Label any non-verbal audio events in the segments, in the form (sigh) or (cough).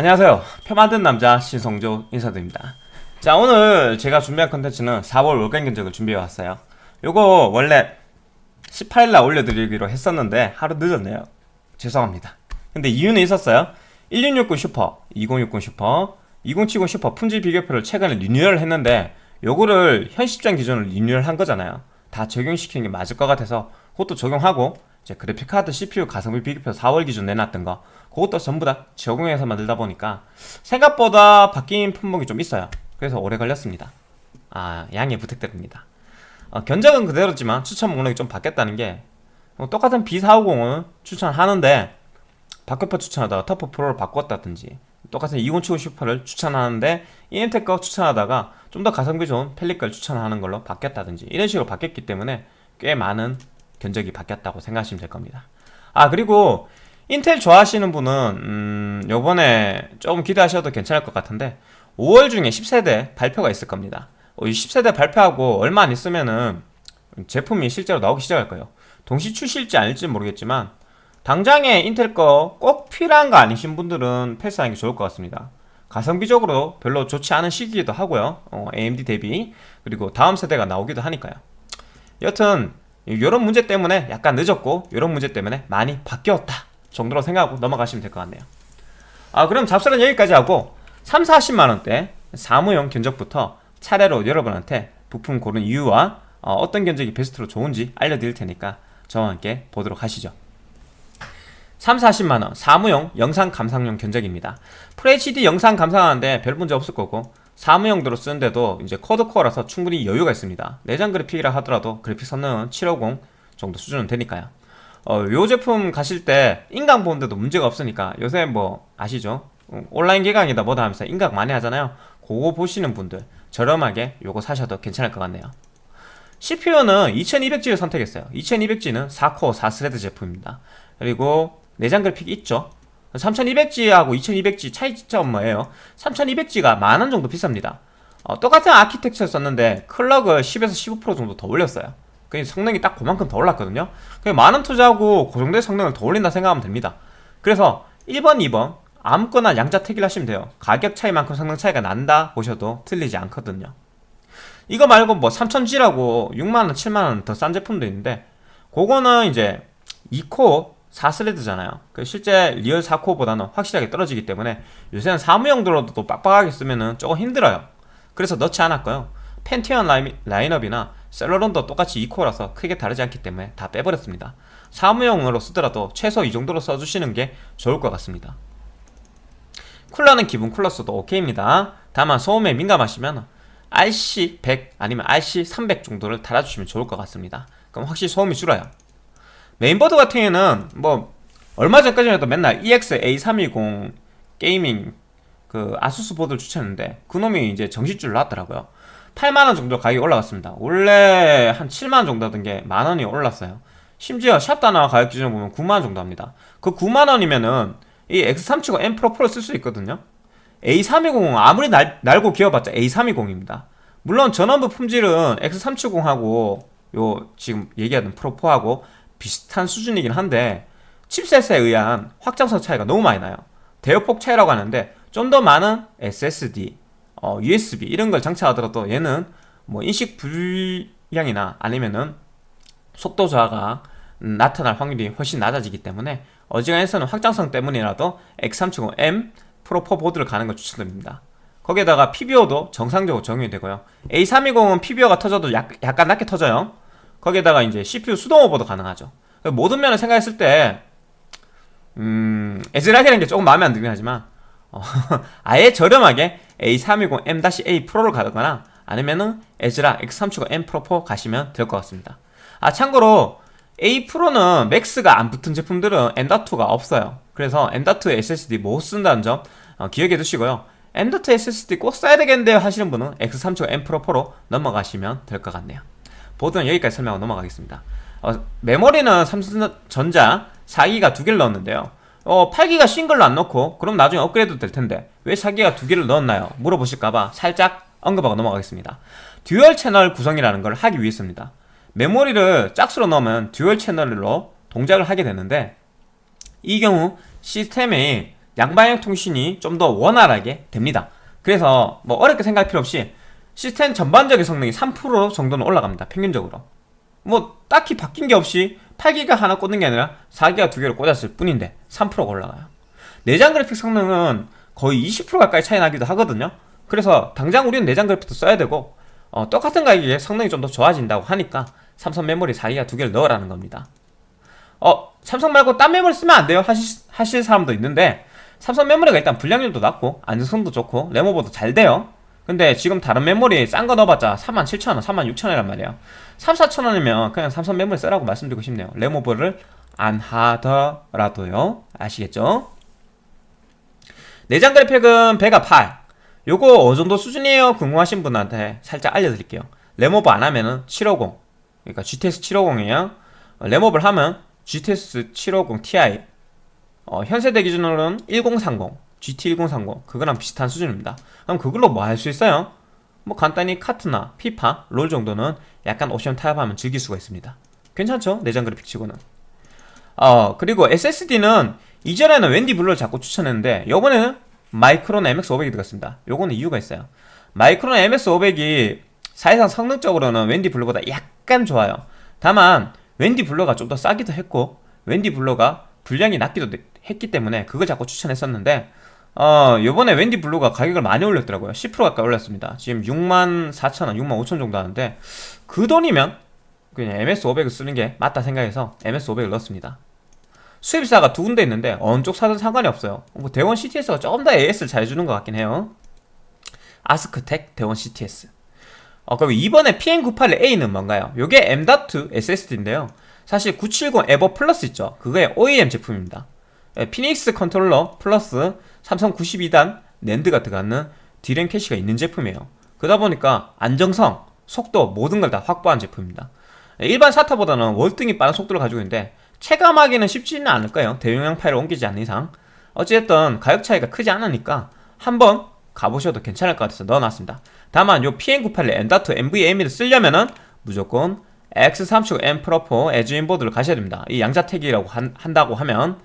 안녕하세요. 표 만든 남자 신성조 인사드립니다. 자 오늘 제가 준비한 컨텐츠는 4월 월간 견적을 준비해왔어요. 요거 원래 18일날 올려드리기로 했었는데 하루 늦었네요. 죄송합니다. 근데 이유는 있었어요. 1660 슈퍼, 2060 슈퍼, 2070 슈퍼 품질 비교표를 최근에 리뉴얼 했는데 요거를 현 시장 기준으로 리뉴얼 한 거잖아요. 다 적용시키는 게 맞을 것 같아서 그것도 적용하고 이제 그래픽카드 CPU 가성비 비교표 4월 기준 내놨던 거 그것도 전부 다 적용해서 만들다 보니까 생각보다 바뀐 품목이 좀 있어요. 그래서 오래 걸렸습니다. 아 양해 부탁드립니다. 어, 견적은 그대로지만 추천 목록이 좀 바뀌었다는 게 어, 똑같은 B450을 추천하는데 박격파 추천하다가 터프 프로를 바꿨다든지 똑같은 2070 슈퍼를 추천하는데 거 추천하다가 좀 더 가성비 좋은 펠리 걸 추천하는 걸로 바뀌었다든지 이런 식으로 바뀌었기 때문에 꽤 많은 견적이 바뀌었다고 생각하시면 될 겁니다. 아 그리고 인텔 좋아하시는 분은 음, 요번에 조금 기대하셔도 괜찮을 것 같은데 5월 중에 10세대 발표가 있을 겁니다. 어, 이 10세대 발표하고 얼마 안 있으면은 제품이 실제로 나오기 시작할 거예요. 동시 출시일지 아닐지 모르겠지만 당장에 인텔 거 꼭 필요한 거 아니신 분들은 패스하는 게 좋을 것 같습니다. 가성비적으로 별로 좋지 않은 시기이기도 하고요. 어, AMD 대비. 그리고 다음 세대가 나오기도 하니까요. 여튼 이런 문제 때문에 약간 늦었고 이런 문제 때문에 많이 바뀌었다 정도로 생각하고 넘어가시면 될 것 같네요. 아 그럼 잡설은 여기까지 하고 3, 40만원대 사무용 견적부터 차례로 여러분한테 부품 고른 이유와 어, 떤 견적이 베스트로 좋은지 알려드릴 테니까 저와 함께 보도록 하시죠. 3, 40만원. 사무용 영상 감상용 견적입니다. FHD 영상 감상하는데 별 문제 없을 거고 사무용도로 쓰는데도 이제 quad core라서 충분히 여유가 있습니다. 내장 그래픽이라 하더라도 그래픽 성능은 750 정도 수준은 되니까요 어, 요 제품 가실 때 인강 보는데도 문제가 없으니까 요새 뭐 아시죠? 어, 온라인 개강이다 뭐다 하면서 인강 많이 하잖아요. 그거 보시는 분들 저렴하게 요거 사셔도 괜찮을 것 같네요. CPU는 2200G를 선택했어요. 2200G는 4코어 4스레드 제품입니다. 그리고 내장 그래픽 있죠? 3200G하고 2200G 차이점 뭐예요? 3200G가 만 원 정도 비쌉니다. 어, 똑같은 아키텍처 썼는데 클럭을 10에서 15% 정도 더 올렸어요 그 성능이 딱 그만큼 더 올랐거든요. 만원 투자하고 그 정도의 성능을 더 올린다 생각하면 됩니다. 그래서 1번, 2번 아무거나 양자 택일 하시면 돼요. 가격 차이만큼 성능 차이가 난다 보셔도 틀리지 않거든요. 이거 말고 뭐 3000G라고 6만원, 7만원 더 싼 제품도 있는데 그거는 이제 2코어 4스레드잖아요. 그 실제 real 4코어보다는 확실하게 떨어지기 때문에 요새는 사무용도로도 또 빡빡하게 쓰면 은 조금 힘들어요. 그래서 넣지 않았고요. 펜티엄 라인, 라인업이나 셀러론도 똑같이 2코어라서 크게 다르지 않기 때문에 다 빼버렸습니다. 사무용으로 쓰더라도 최소 이 정도로 써주시는 게 좋을 것 같습니다. 쿨러는 기본 쿨러 써도 오케이입니다. 다만 소음에 민감하시면 RC100 아니면 RC300 정도를 달아주시면 좋을 것 같습니다. 그럼 확실히 소음이 줄어요. 메인보드 같은 경우에는 뭐 얼마 전까지만 해도 맨날 EX-A320 게이밍 그 아수스 보드를 추천했는데 그놈이 이제 정신줄 놨더라고요 8만원 정도 가격이 올라갔습니다. 원래 한 7만원 정도 하던 게 만원이 올랐어요. 심지어 샵다나와 가격 기준으로 보면 9만원 정도 합니다. 그 9만원이면은 이 X370 M 프로 4 쓸 수 있거든요. A320은 아무리 날, 날고 기어봤자 A320입니다. 물론 전원부 품질은 X370하고 요 지금 얘기하던 프로4하고 비슷한 수준이긴 한데 칩셋에 의한 확장성 차이가 너무 많이 나요. 대역폭 차이라고 하는데 좀 더 많은 SSD, 어, USB 이런 걸 장착하더라도 얘는 뭐 인식 불량이나 아니면은 속도 저하가 나타날 확률이 훨씬 낮아지기 때문에 어지간해서는 확장성 때문이라도 X370M 프로 4 보드를 가는 걸 추천드립니다. 거기에다가 PBO도 정상적으로 적용이 되고요. A320은 PBO가 터져도 약, 약간 낮게 터져요. 거기에다가 이제 CPU 수동 오버도 가능하죠. 모든 면을 생각했을 때 음, 애즈락이라는 게 조금 마음에 안 들긴 하지만 어, (laughs) 아예 저렴하게 A320M-A 프로를 가거나 아니면은 애즈락 X370M 프로 4 가시면 될 것 같습니다. 아 참고로 A 프로는 맥스가 안 붙은 제품들은 M.2가 없어요. 그래서 M.2 SSD 못 쓴다는 점 어, 기억해 두시고요. M.2 SSD 꼭 써야 되겠는데 하시는 분은 X370M 프로 4로 넘어가시면 될 것 같네요. 보드는 여기까지 설명하고 넘어가겠습니다. 어, 메모리는 삼성전자 4기가 두 개를 넣었는데요 어, 8기가 싱글로 안 넣고 그럼 나중에 업그레이드 될 텐데 왜 4기가 두 개를 넣었나요? 물어보실까봐 살짝 언급하고 넘어가겠습니다 듀얼 채널 구성이라는 걸 하기 위해서입니다 메모리를 짝수로 넣으면 듀얼 채널로 동작을 하게 되는데 이 경우 시스템이 양방향 통신이 좀 더 원활하게 됩니다. 그래서 뭐 어렵게 생각할 필요 없이 시스템 전반적인 성능이 3% 정도는 올라갑니다. 평균적으로. 뭐 딱히 바뀐 게 없이 8기가 하나 꽂는 게 아니라 4기가 두 개를 꽂았을 뿐인데 3%가 올라가요. 내장 그래픽 성능은 거의 20% 가까이 차이 나기도 하거든요. 그래서 당장 우리는 내장 그래픽도 써야 되고 어, 똑같은 가격에 성능이 좀 더 좋아진다고 하니까 삼성 메모리 4기가 두 개를 넣으라는 겁니다. 어, 삼성 말고 딴 메모리 쓰면 안 돼요? 하실, 하실 사람도 있는데 삼성 메모리가 일단 불량률도 낮고 안정성도 좋고 램오버도 잘 돼요. 근데 지금 다른 메모리 싼 거 넣어봤자 47,000원, 36,000원이란 말이에요. 3, 4,000원이면 그냥 삼성 메모리 쓰라고 말씀드리고 싶네요. 램오버를 안 하더라도요. 아시겠죠? 내장 그래픽은 베가 8. 요거 어느 정도 수준이에요? 궁금하신 분한테 살짝 알려드릴게요. 램오버 안 하면은 750. 그러니까 GTX 750이에요. 램오버를 하면 GTX 750 Ti. 어, 현세대 기준으로는 1030, GT 1030 그거랑 비슷한 수준입니다. 그럼 그걸로 뭐 할 수 있어요? 뭐 간단히 카트나 피파, 롤 정도는 약간 옵션 타협하면 즐길 수가 있습니다. 괜찮죠? 내장 그래픽 치고는. 어, 그리고 SSD는 이전에는 웬디 블루를 자꾸 추천했는데 요번에는 마이크론 MX500이 들어갔습니다. 요거는 이유가 있어요. 마이크론 MX500이 사실상 성능적으로는 웬디 블루보다 약간 좋아요. 다만 웬디 블루가 좀 더 싸기도 했고 웬디 블루가 불량이 낮기도 했기 때문에 그걸 자꾸 추천했었는데 어 요번에 웬디 블루가 가격을 많이 올렸더라고요. 10% 가까이 올렸습니다. 지금 6만 4천원 6만 5천 정도 하는데 그 돈이면 그냥 MX500을 쓰는 게 맞다 생각해서 MX500을 넣었습니다. 수입사가 두 군데 있는데 어느 쪽 사든 상관이 없어요. 뭐 대원 CTS가 조금 더 AS를 잘 주는 것 같긴 해요. 아스크텍 대원 CTS 어, 그리고 이번에 PM981A는 뭔가요? 요게 M.2 SSD인데요. 사실 970 에보 플러스 있죠. 그거의 OEM 제품입니다. 예, 피닉스 컨트롤러 플러스 삼성 92단 NAND가 들어가는 디램 캐시가 있는 제품이에요. 그러다 보니까 안정성, 속도 모든 걸 다 확보한 제품입니다. 예, 일반 SATA보다는 월등히 빠른 속도를 가지고 있는데 체감하기는 쉽지는 않을 거예요? 대용량 파일을 옮기지 않는 이상. 어찌됐든 가격 차이가 크지 않으니까 한번 가보셔도 괜찮을 것 같아서 넣어놨습니다. 다만 요 PM981 M.2 NVMe를 쓰려면은 무조건 X370M 프로4 에즈인보드를 가셔야 됩니다. 이 양자택이라고 한, 한다고 하면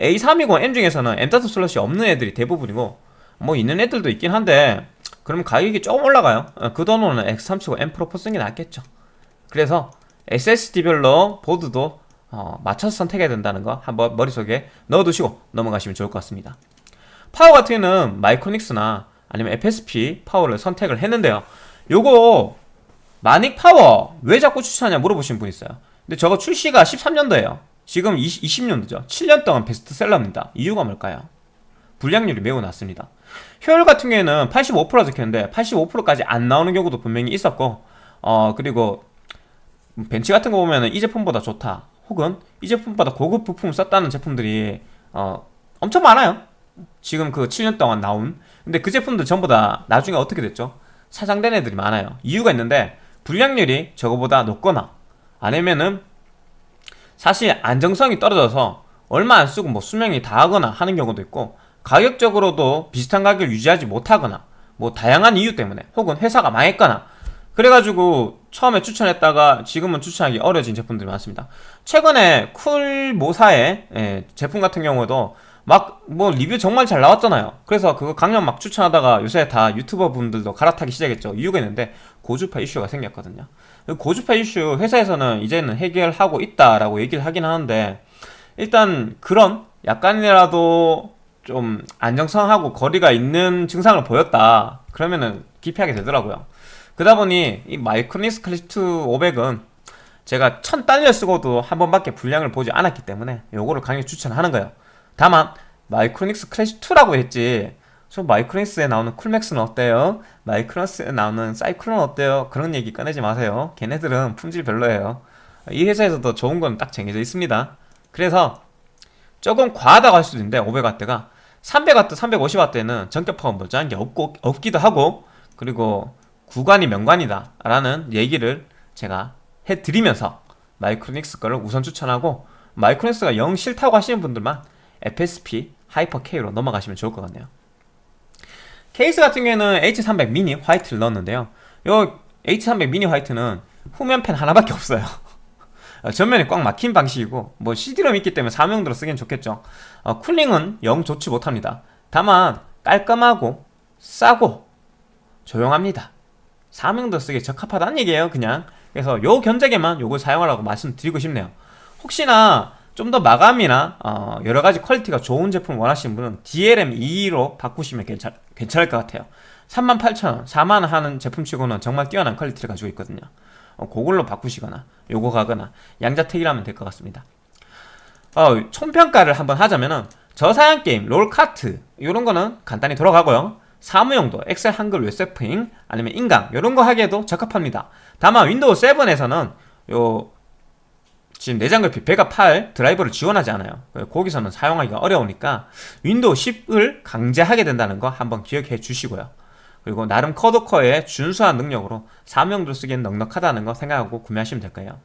A320M 중에서는 M.2 슬롯이 없는 애들이 대부분이고 뭐 있는 애들도 있긴 한데 그럼 가격이 조금 올라가요. 어, 그 돈으로는 X370M 프로4 쓰는 게 낫겠죠. 그래서 SSD별로 보드도 어, 맞춰서 선택해야 된다는 거 한번 머릿속에 넣어두시고 넘어가시면 좋을 것 같습니다. 파워 같은 경우는 마이크로닉스나 아니면 FSP 파워를 선택을 했는데요. 요거 마닉 파워 왜 자꾸 추천하냐 물어보신 분 있어요. 근데 저거 출시가 13년도에요 지금 20, 20년도죠. 7년 동안 베스트셀러입니다. 이유가 뭘까요? 불량률이 매우 낮습니다. 효율 같은 경우에는 85% 적혔는데 85%까지 안 나오는 경우도 분명히 있었고 어 그리고 벤치 같은 거 보면 이 제품보다 좋다. 혹은 이 제품보다 고급 부품을 썼다는 제품들이 어 엄청 많아요. 지금 그 7년 동안 나온. 근데 그 제품들 전부 다 나중에 어떻게 됐죠? 사장된 애들이 많아요. 이유가 있는데 불량률이 저거보다 높거나 아니면은 사실 안정성이 떨어져서 얼마 안 쓰고 뭐 수명이 다하거나 하는 경우도 있고 가격적으로도 비슷한 가격을 유지하지 못하거나 뭐 다양한 이유 때문에 혹은 회사가 망했거나 그래가지고 처음에 추천했다가 지금은 추천하기 어려진 제품들이 많습니다. 최근에 쿨 모사의 예, 제품 같은 경우도 막 뭐 리뷰 정말 잘 나왔잖아요. 그래서 그거 강력 막 추천하다가 요새 다 유튜버 분들도 갈아타기 시작했죠. 이유가 있는데 고주파 이슈가 생겼거든요 고주파 이슈 회사에서는 이제는 해결하고 있다라고 얘기를 하긴 하는데 일단 그런 약간이라도 좀 안정성하고 거리가 있는 증상을 보였다. 그러면은 기피하게 되더라고요. 그러다 보니 이 마이크로닉스 클래식2 500은 제가 천 단위를 쓰고도 한 번밖에 불량을 보지 않았기 때문에 요거를 강력 추천하는 거예요. 다만 마이크로닉스 클래식2라고 했지 저 마이크로닉스에 나오는 쿨맥스는 어때요? 마이크로닉스에 나오는 사이클론 어때요? 그런 얘기 꺼내지 마세요. 걔네들은 품질 별로예요. 이 회사에서도 좋은 건 딱 정해져 있습니다. 그래서 조금 과하다고 할 수도 있는데 500W가. 300W, 350W는 정격 파워 멀쩡한 게 없고, 없기도 하고 그리고 구관이 명관이다 라는 얘기를 제가 해드리면서 마이크로닉스 거를 우선 추천하고 마이크로닉스가 영 싫다고 하시는 분들만 FSP 하이퍼K로 넘어가시면 좋을 것 같네요 케이스 같은 경우에는 H300 미니 화이트를 넣었는데요. 요 H300 미니 화이트는 후면팬 하나밖에 없어요. (laughs) 어, 전면이 꽉 막힌 방식이고 뭐 CD롬 있기 때문에 사무용도로 쓰기엔 좋겠죠. 어, 쿨링은 영 좋지 못합니다. 다만 깔끔하고 싸고 조용합니다. 사무용도 쓰기에 적합하다는 얘기예요 그냥. 그래서 요 견적에만 요걸 사용하라고 말씀드리고 싶네요. 혹시나 좀 더 마감이나 어, 여러가지 퀄리티가 좋은 제품 원하시는 분은 DLM2로 바꾸시면 괜찮, 괜찮을 것 같아요. 38,000원, 4만원 하는 제품치고는 정말 뛰어난 퀄리티를 가지고 있거든요. 어, 그걸로 바꾸시거나 요거 가거나 양자택일하면 될 것 같습니다. 어, 총평가를 한번 하자면은 저사양 게임, 롤카트 이런 거는 간단히 돌아가고요. 사무용도 엑셀 한글 웹서핑 아니면 인강 이런 거 하기에도 적합합니다. 다만 윈도우 7에서는 요 지금 내장 그래픽 베가 8 드라이버를 지원하지 않아요. 거기서는 사용하기가 어려우니까 윈도우 10을 강제하게 된다는 거 한번 기억해 주시고요. 그리고 나름 쿼드코어의 준수한 능력으로 사무용도 쓰기엔 넉넉하다는 거 생각하고 구매하시면 될 거예요.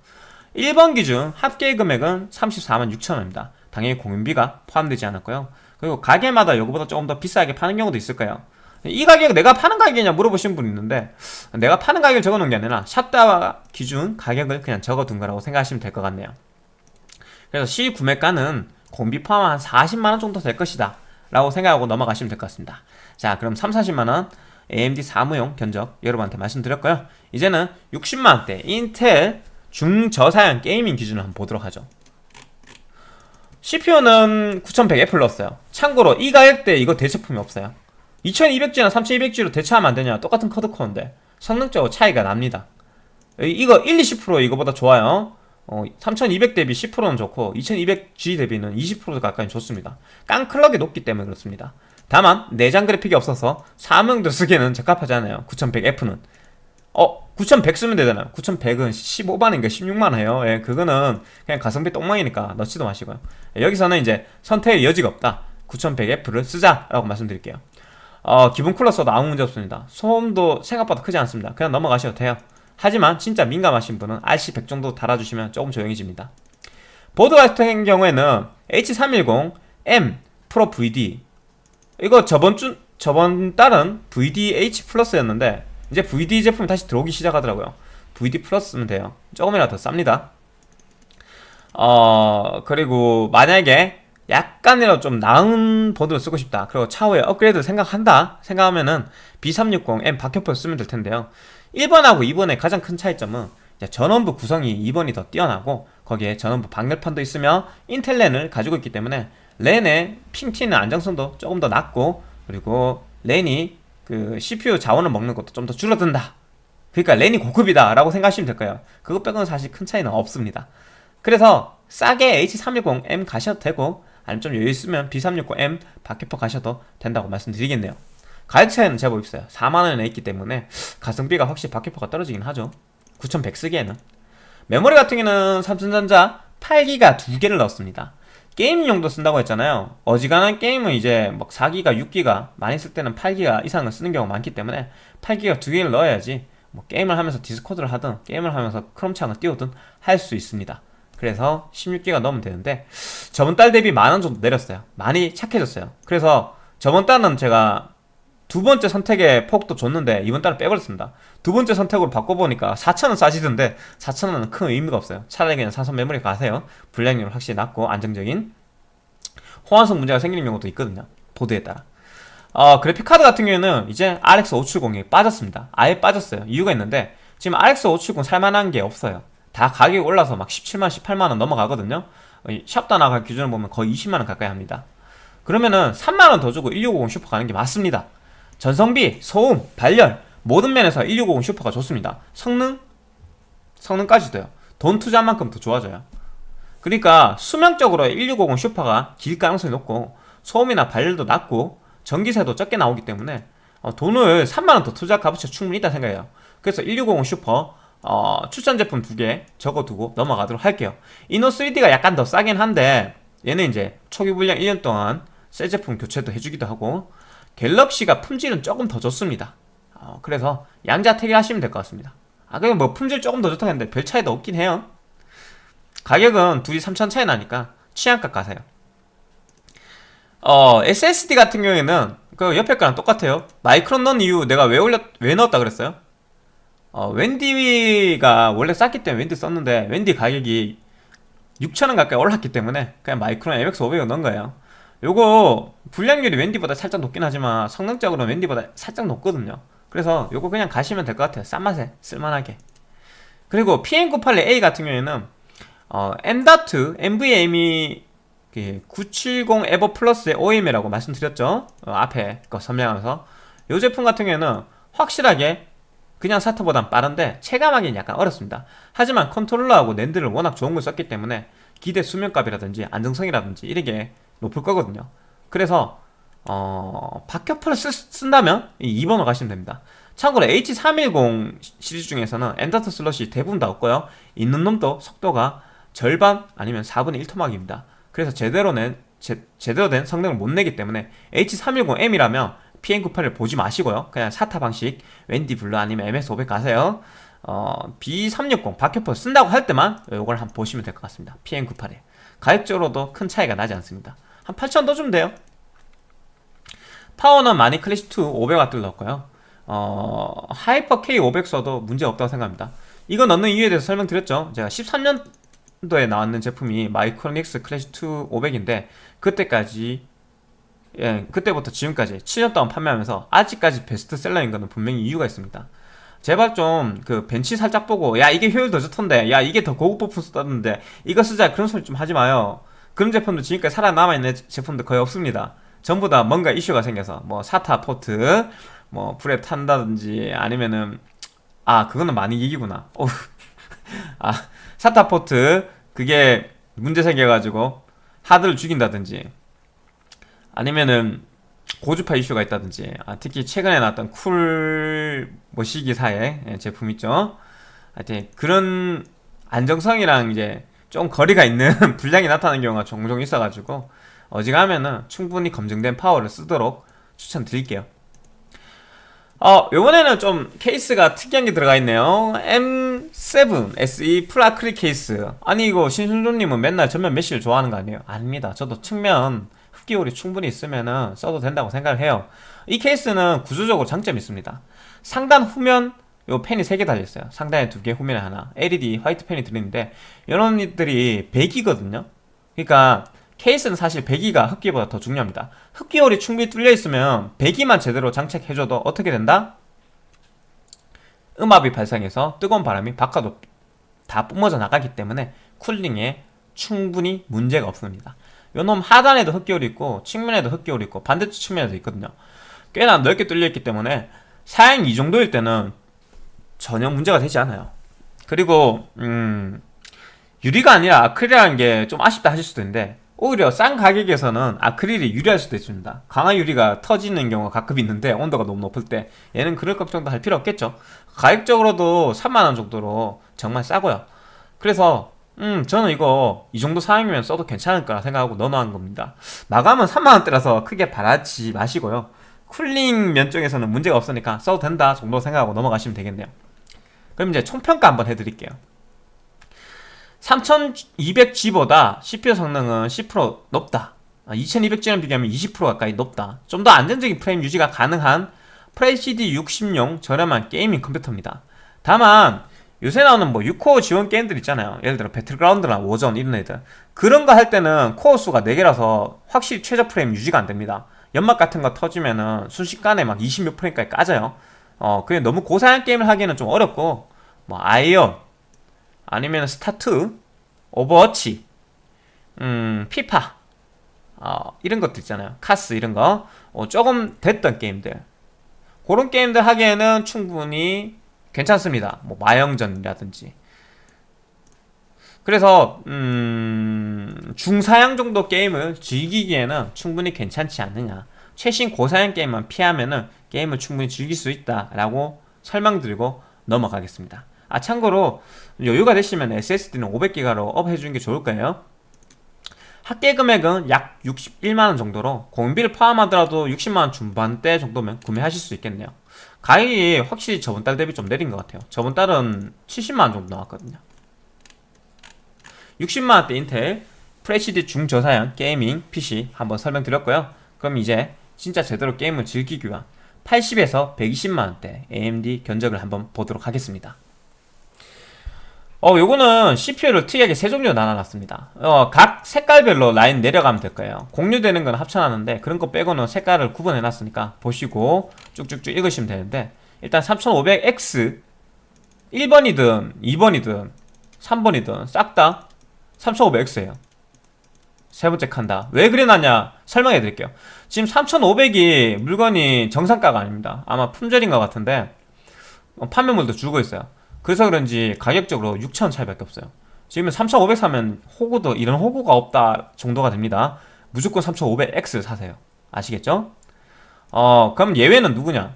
1번 기준 합계 금액은 34만 6천원입니다. 당연히 공임비가 포함되지 않았고요. 그리고 가게마다 이거보다 조금 더 비싸게 파는 경우도 있을 거예요 이 가격 내가 파는 가격이냐 물어보신 분 있는데 내가 파는 가격을 적어놓은 게 아니라 샵다 기준 가격을 그냥 적어둔 거라고 생각하시면 될 것 같네요. 그래서 시 구매가는 공비 포함 한 40만원 정도 될 것이다 라고 생각하고 넘어가시면 될 것 같습니다. 자 그럼 3, 40만원 AMD 사무용 견적 여러분한테 말씀드렸고요. 이제는 60만원대 인텔 중저사양 게이밍 기준을 한번 보도록 하죠. CPU는 9100 플러스요. 참고로 이 가격대 이거 대체품이 없어요 2200G나 3200G로 대체하면 안되냐. 똑같은 커드코어인데. 성능적으로 차이가 납니다. 이거 1, 20% 이거보다 좋아요. 어, 3200 대비 10%는 좋고 2200G 대비는 20% 가까이 좋습니다. 깡클럭이 높기 때문에 그렇습니다. 다만 내장 그래픽이 없어서 사명도 쓰기에는 적합하지 않아요. 9100F는. 어 9100 쓰면 되잖아요. 9100은 15만인가 16만이에요. 예, 그거는 그냥 가성비 똥망이니까 넣지도 마시고요. 예, 여기서는 이제 선택의 여지가 없다. 9100F를 쓰자라고 말씀드릴게요 어, 기본 쿨러 써도 아무 문제 없습니다. 소음도 생각보다 크지 않습니다. 그냥 넘어가셔도 돼요. 하지만 진짜 민감하신 분은 RC100 정도 달아주시면 조금 조용해집니다. 보드 같은 경우에는 H310M 프로 VD 이거 저번 주 저번 달은 VDH 플러스였는데 이제 VD 제품이 다시 들어오기 시작하더라고요. VD 플러스 쓰면 돼요. 조금이라도 더 쌉니다. 어 그리고 만약에 약간이라도 좀 나은 보드를 쓰고 싶다. 그리고 차후에 업그레이드 생각한다 생각하면은 B360M 박혀표 쓰면 될 텐데요. 1번하고 2번의 가장 큰 차이점은 전원부 구성이 2번이 더 뛰어나고 거기에 전원부 방열판도 있으며 인텔 랜을 가지고 있기 때문에 랜의 핑 튀는 안정성도 조금 더 낮고 그리고 랜이 그 CPU 자원을 먹는 것도 좀 더 줄어든다. 그러니까 랜이 고급이다 라고 생각하시면 될 거예요. 그것 빼고는 사실 큰 차이는 없습니다. 그래서 싸게 H310M 가셔도 되고 아니면 좀 여유 있으면 B360M 박해퍼 가셔도 된다고 말씀드리겠네요. 가격 차이는 제법 있어요 4만원에 있기 때문에 가성비가 확실히 박해퍼가 떨어지긴 하죠. 9100 쓰기에는. 메모리 같은 경우는 삼성전자 8기가 두 개를 넣었습니다. 게임용도 쓴다고 했잖아요. 어지간한 게임은 이제 막 4기가 6기가 많이 쓸 때는 8기가 이상을 쓰는 경우가 많기 때문에 8기가 두 개를 넣어야지 뭐 게임을 하면서 디스코드를 하든 게임을 하면서 크롬창을 띄우든 할 수 있습니다 그래서 16기가 넣으면 되는데 저번 달 대비 만 원 정도 내렸어요. 많이 착해졌어요. 그래서 저번 달은 제가 두 번째 선택의 폭도 줬는데 이번 달은 빼버렸습니다. 두 번째 선택으로 바꿔보니까 4천원 싸지던데 4천원은 큰 의미가 없어요. 차라리 그냥 사선 메모리 가세요. 불량률 확실히 낮고 안정적인 호환성 문제가 생기는 경우도 있거든요. 보드에 따라. 어, 그래픽카드 같은 경우에는 이제 RX 570이 빠졌습니다. 아예 빠졌어요. 이유가 있는데 지금 RX 570 살만한 게 없어요 다 가격이 올라서 막 17만 18만원 넘어가거든요. 샵다 나갈 기준을 보면 거의 20만원 가까이 합니다. 그러면은 3만원 더 주고 1650 슈퍼 가는 게 맞습니다. 전성비, 소음, 발열 모든 면에서 1650 슈퍼가 좋습니다. 성능? 성능까지도요. 돈 투자한 만큼 더 좋아져요. 그러니까 수명적으로 1650 슈퍼가 길 가능성이 높고 소음이나 발열도 낮고 전기세도 적게 나오기 때문에 어, 돈을 3만원 더 투자 값어치 충분히 있다 생각해요. 그래서 1650 슈퍼 어, 추천 제품 두 개 적어두고 넘어가도록 할게요. 이노3D가 약간 더 싸긴 한데 얘는 이제 초기 불량 1년 동안 새 제품 교체도 해주기도 하고 갤럭시가 품질은 조금 더 좋습니다. 어, 그래서 양자택일 하시면 될 것 같습니다. 아 그냥 뭐 품질 조금 더 좋다고 했는데 별 차이도 없긴 해요. 가격은 둘이 3천 차이 나니까 취향값 가세요. 어 SSD 같은 경우에는 그 옆에 거랑 똑같아요. 마이크론 넣은 이유 내가 왜 올렸 왜 넣었다 그랬어요 어 웬디가 원래 쌌기 때문에 웬디 썼는데 웬디 가격이 6천원 가까이 올랐기 때문에 그냥 마이크론 MX 500을 넣은 거예요. 요거 불량률이 웬디보다 살짝 높긴 하지만 성능적으로 웬디보다 살짝 높거든요. 그래서 요거 그냥 가시면 될 것 같아요. 싼 맛에 쓸만하게. 그리고 PM981A 같은 경우에는 어, M.2 NVMe 970 에버 플러스의 OEM이라고 말씀드렸죠? 어, 앞에 거 설명하면서. 이 제품 같은 경우에는 확실하게 그냥 SATA보단 빠른데 체감하기는 약간 어렵습니다. 하지만 컨트롤러하고 NAND를 워낙 좋은 걸 썼기 때문에 기대 수명값이라든지 안정성이라든지 이렇게 높을 거거든요. 그래서 어, 쓰, 쓴다면 2번으로 가시면 됩니다. 참고로 H310 시리즈 중에서는 M.2 슬롯이 대부분 다 없고요. 있는 놈도 속도가 절반 아니면 4분의 1 토막입니다. 그래서 제대로 낸 제, 제대로 된 성능을 못 내기 때문에 H310M이라면 PM981을 보지 마시고요. 그냥 SATA 방식 WD Blue 아니면 MS500 가세요. 어, B360 박격포 쓴다고 할 때만 이걸 한번 보시면 될 것 같습니다. PM981에. 가격적으로도 큰 차이가 나지 않습니다. 한 8,000원 더 주면 돼요. 파워는 마니 클래시2 500W를 넣었고요. 어, Hyper K500 써도 문제 없다고 생각합니다. 이거 넣는 이유에 대해서 설명드렸죠. 제가 13년도에 나왔는 제품이 마이크로닉스 클래시2 500인데 그때까지 예, 그때부터 지금까지 7년 동안 판매하면서 아직까지 베스트셀러인 거는 분명히 이유가 있습니다. 제발 좀 그 벤치 살짝 보고 야 이게 효율 더 좋던데 야 이게 더 고급 부품 썼는데 이거 쓰자 그런 소리 좀 하지 마요. 그런 제품도 지금까지 살아남아있는 제품도 거의 없습니다. 전부 다 뭔가 이슈가 생겨서 뭐 사타 포트 뭐 불에 탄다든지 아니면은 아 그거는 많이 얘기구나. (laughs) 아 SATA 포트 그게 문제 생겨가지고 하드를 죽인다든지 아니면은 고주파 이슈가 있다든지 아, 특히 최근에 나왔던 쿨 머시기사의 예, 제품 있죠? 하여튼 그런 안정성이랑 이제 좀 거리가 있는 (laughs) 불량이 나타나는 경우가 종종 있어가지고 어지간하면은 충분히 검증된 파워를 쓰도록 추천드릴게요. 어, 요번에는 좀 케이스가 특이한 게 들어가 있네요. M7 SE 풀아크릴 케이스. 아니 이거 신성조님은 맨날 전면 mesh를 좋아하는 거 아니에요? 아닙니다. 저도 측면 흡기율이 충분히 있으면 써도 된다고 생각을 해요. 이 케이스는 구조적으로 장점이 있습니다. 상단 후면 요 펜이 3개 달려있어요. 상단에 2개 후면에 하나. LED 화이트 펜이 들어있는데 이런 것들이 배기거든요. 그러니까 케이스는 사실 배기가 흡기보다 더 중요합니다. 흡기홀이 충분히 뚫려있으면 배기만 제대로 장착해줘도 어떻게 된다? 음압이 발생해서 뜨거운 바람이 바깥으로 다 뿜어져 나가기 때문에 쿨링에 충분히 문제가 없습니다 요놈 하단에도 흡기홀이 있고 측면에도 흡기홀이 있고 반대쪽 측면에도 있거든요. 꽤나 넓게 뚫려있기 때문에 사양 이 정도일 때는 전혀 문제가 되지 않아요. 그리고 음 유리가 아니라 아크릴이라는 게 좀 아쉽다 하실 수도 있는데 오히려 싼 가격에서는 아크릴이 유리할 수도 있습니다. 강화 유리가 터지는 경우가 가끔 있는데 온도가 너무 높을 때 얘는 그럴 걱정도 할 필요 없겠죠. 가격적으로도 3만원 정도로 정말 싸고요. 그래서 음 저는 이거 이 정도 사양이면 써도 괜찮을 거라 생각하고 넣어놓은 겁니다. 마감은 3만원대라서 크게 바라지 마시고요. cooling 면적에서는 문제가 없으니까 써도 된다 정도 생각하고 넘어가시면 되겠네요. 그럼 이제 총평가 한번 해드릴게요. 3200G보다 CPU 성능은 10% 높다. 2200G랑 비교하면 20% 가까이 높다. 좀 더 안정적인 프레임 유지가 가능한 Full HD 60용 저렴한 gaming 컴퓨터입니다. 다만 요새 나오는 뭐 6코어 지원 게임들 있잖아요. 예를 들어 배틀그라운드나 워전 이런 애들. 그런 거 할 때는 코어 수가 4개라서 확실히 최저 프레임 유지가 안 됩니다. 연막 같은 거 터지면은 순식간에 막 20몇 프레임까지 까져요. 어 그게 너무 고사양 게임을 하기에는 좀 어렵고 뭐 아이언 아니면 스타2 오버워치 음 피파 어, 이런 것들 있잖아요. 카스 이런 거. 어, 조금 됐던 게임들. 그런 게임들 하기에는 충분히 괜찮습니다. 뭐 마영전이라든지. 그래서 음, 중사양 정도 게임을 즐기기에는 충분히 괜찮지 않느냐. 최신 고사양 게임만 피하면은 게임을 충분히 즐길 수 있다라고 설명드리고 넘어가겠습니다. 아 참고로 여유가 되시면 SSD는 500기가로 up 해주는 게 좋을 거예요. 합계 금액은 약 61만원 정도로 공비를 포함하더라도 60만원 중반대 정도면 구매하실 수 있겠네요 가격이 확실히 저번 달 대비 좀 내린 것 같아요. 저번 달은 70만원 정도 나왔거든요. 60만원대 인텔 Full HD 중저사양 gaming PC 한번 설명드렸고요. 그럼 이제 진짜 제대로 게임을 즐기기 위한 80에서 120만원대 AMD 견적을 한번 보도록 하겠습니다 어, 요거는 CPU를 특이하게 세 종류로 나눠놨습니다. 어, 각 색깔별로 라인 내려가면 될 거예요. 공유되는 건 합쳐놨는데 그런 거 빼고는 색깔을 구분해놨으니까 보시고 쭉쭉쭉 읽으시면 되는데 일단 3500X 1번이든 2번이든 3번이든 싹 다 3500X예요. 세 번째 칸다. 왜 그래놨냐? 설명해 드릴게요. 지금 3500이 물건이 정상가가 아닙니다. 아마 품절인 것 같은데 어, 판매물도 줄고 있어요. 그래서 그런지 가격적으로 6천 차이밖에 없어요. 지금 3500 사면 호구도 이런 호구가 없다 정도가 됩니다. 무조건 3500X 사세요. 아시겠죠? 어, 그럼 얘네는 누구냐?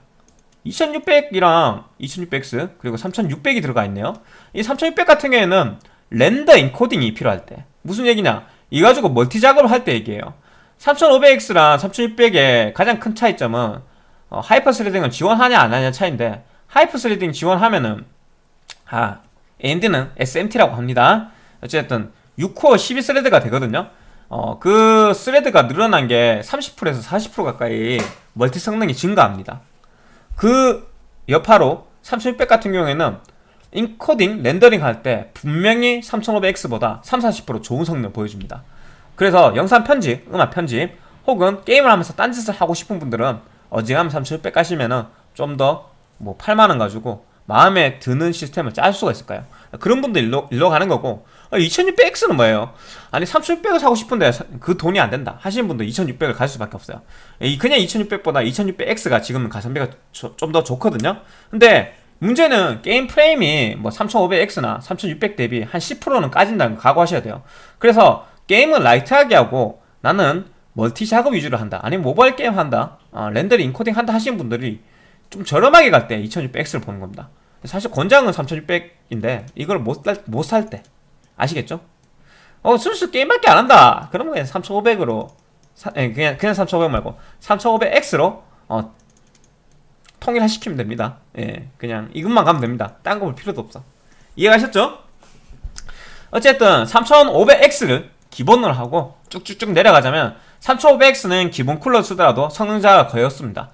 2600이랑 2600X 그리고 3600이 들어가 있네요. 이 3600 같은 경우에는 render encoding이 필요할 때 무슨 얘기냐? 이 가지고 multi 작업을 할 때 얘기해요. 3500X랑 3600의 가장 큰 차이점은 어, hyper threading을 지원하냐 안 하냐 차이인데 hyper threading 지원하면은 아 AMD는 SMT라고 합니다. 어쨌든 6코어 12 thread가 되거든요. 어, 그 thread가 늘어난 게 30%에서 40% 가까이 multi 성능이 증가합니다. 그 여파로 3600 같은 경우에는 encoding, rendering 할 때 분명히 3500X보다 30, 40% 좋은 성능을 보여줍니다. 그래서 영상 편집, 음악 편집 혹은 게임을 하면서 딴짓을 하고 싶은 분들은 어지간하면 3600 가시면은 좀 더 뭐 8만원 가지고 마음에 드는 시스템을 짤 수가 있을까요? 그런 분들 일로, 일로 가는 거고 2600X는 뭐예요? 아니 3600을 사고 싶은데 그 돈이 안 된다 하시는 분들 2600을 갈 수밖에 없어요. 그냥 2600보다 2600X가 지금은 가성비가 좀 더 좋거든요? 근데 문제는 게임 프레임이 뭐 3500X나 3600 대비 한 10%는 까진다는 거 각오하셔야 돼요. 그래서 게임은 light하게 하고 나는 multi 작업 위주로 한다. 아니면 모바일 게임 한다. 어, rendering encoding 한다 하시는 분들이 좀 저렴하게 갈 때 2600X를 보는 겁니다 사실 권장은 3600인데 이걸 못 살 때. 아시겠죠? 어 순수 게임밖에 안 한다. 그러면 그냥 3500으로 사, 예, 그냥 그냥 3500 말고 3500X로 어 통일시키면 됩니다. 예 그냥 이것만 가면 됩니다. 딴 거 볼 필요도 없어. 이해가셨죠? 어쨌든 3500X를 기본으로 하고 쭉쭉쭉 내려가자면 3500X는 기본 쿨러 쓰더라도 성능자가 거의 없습니다.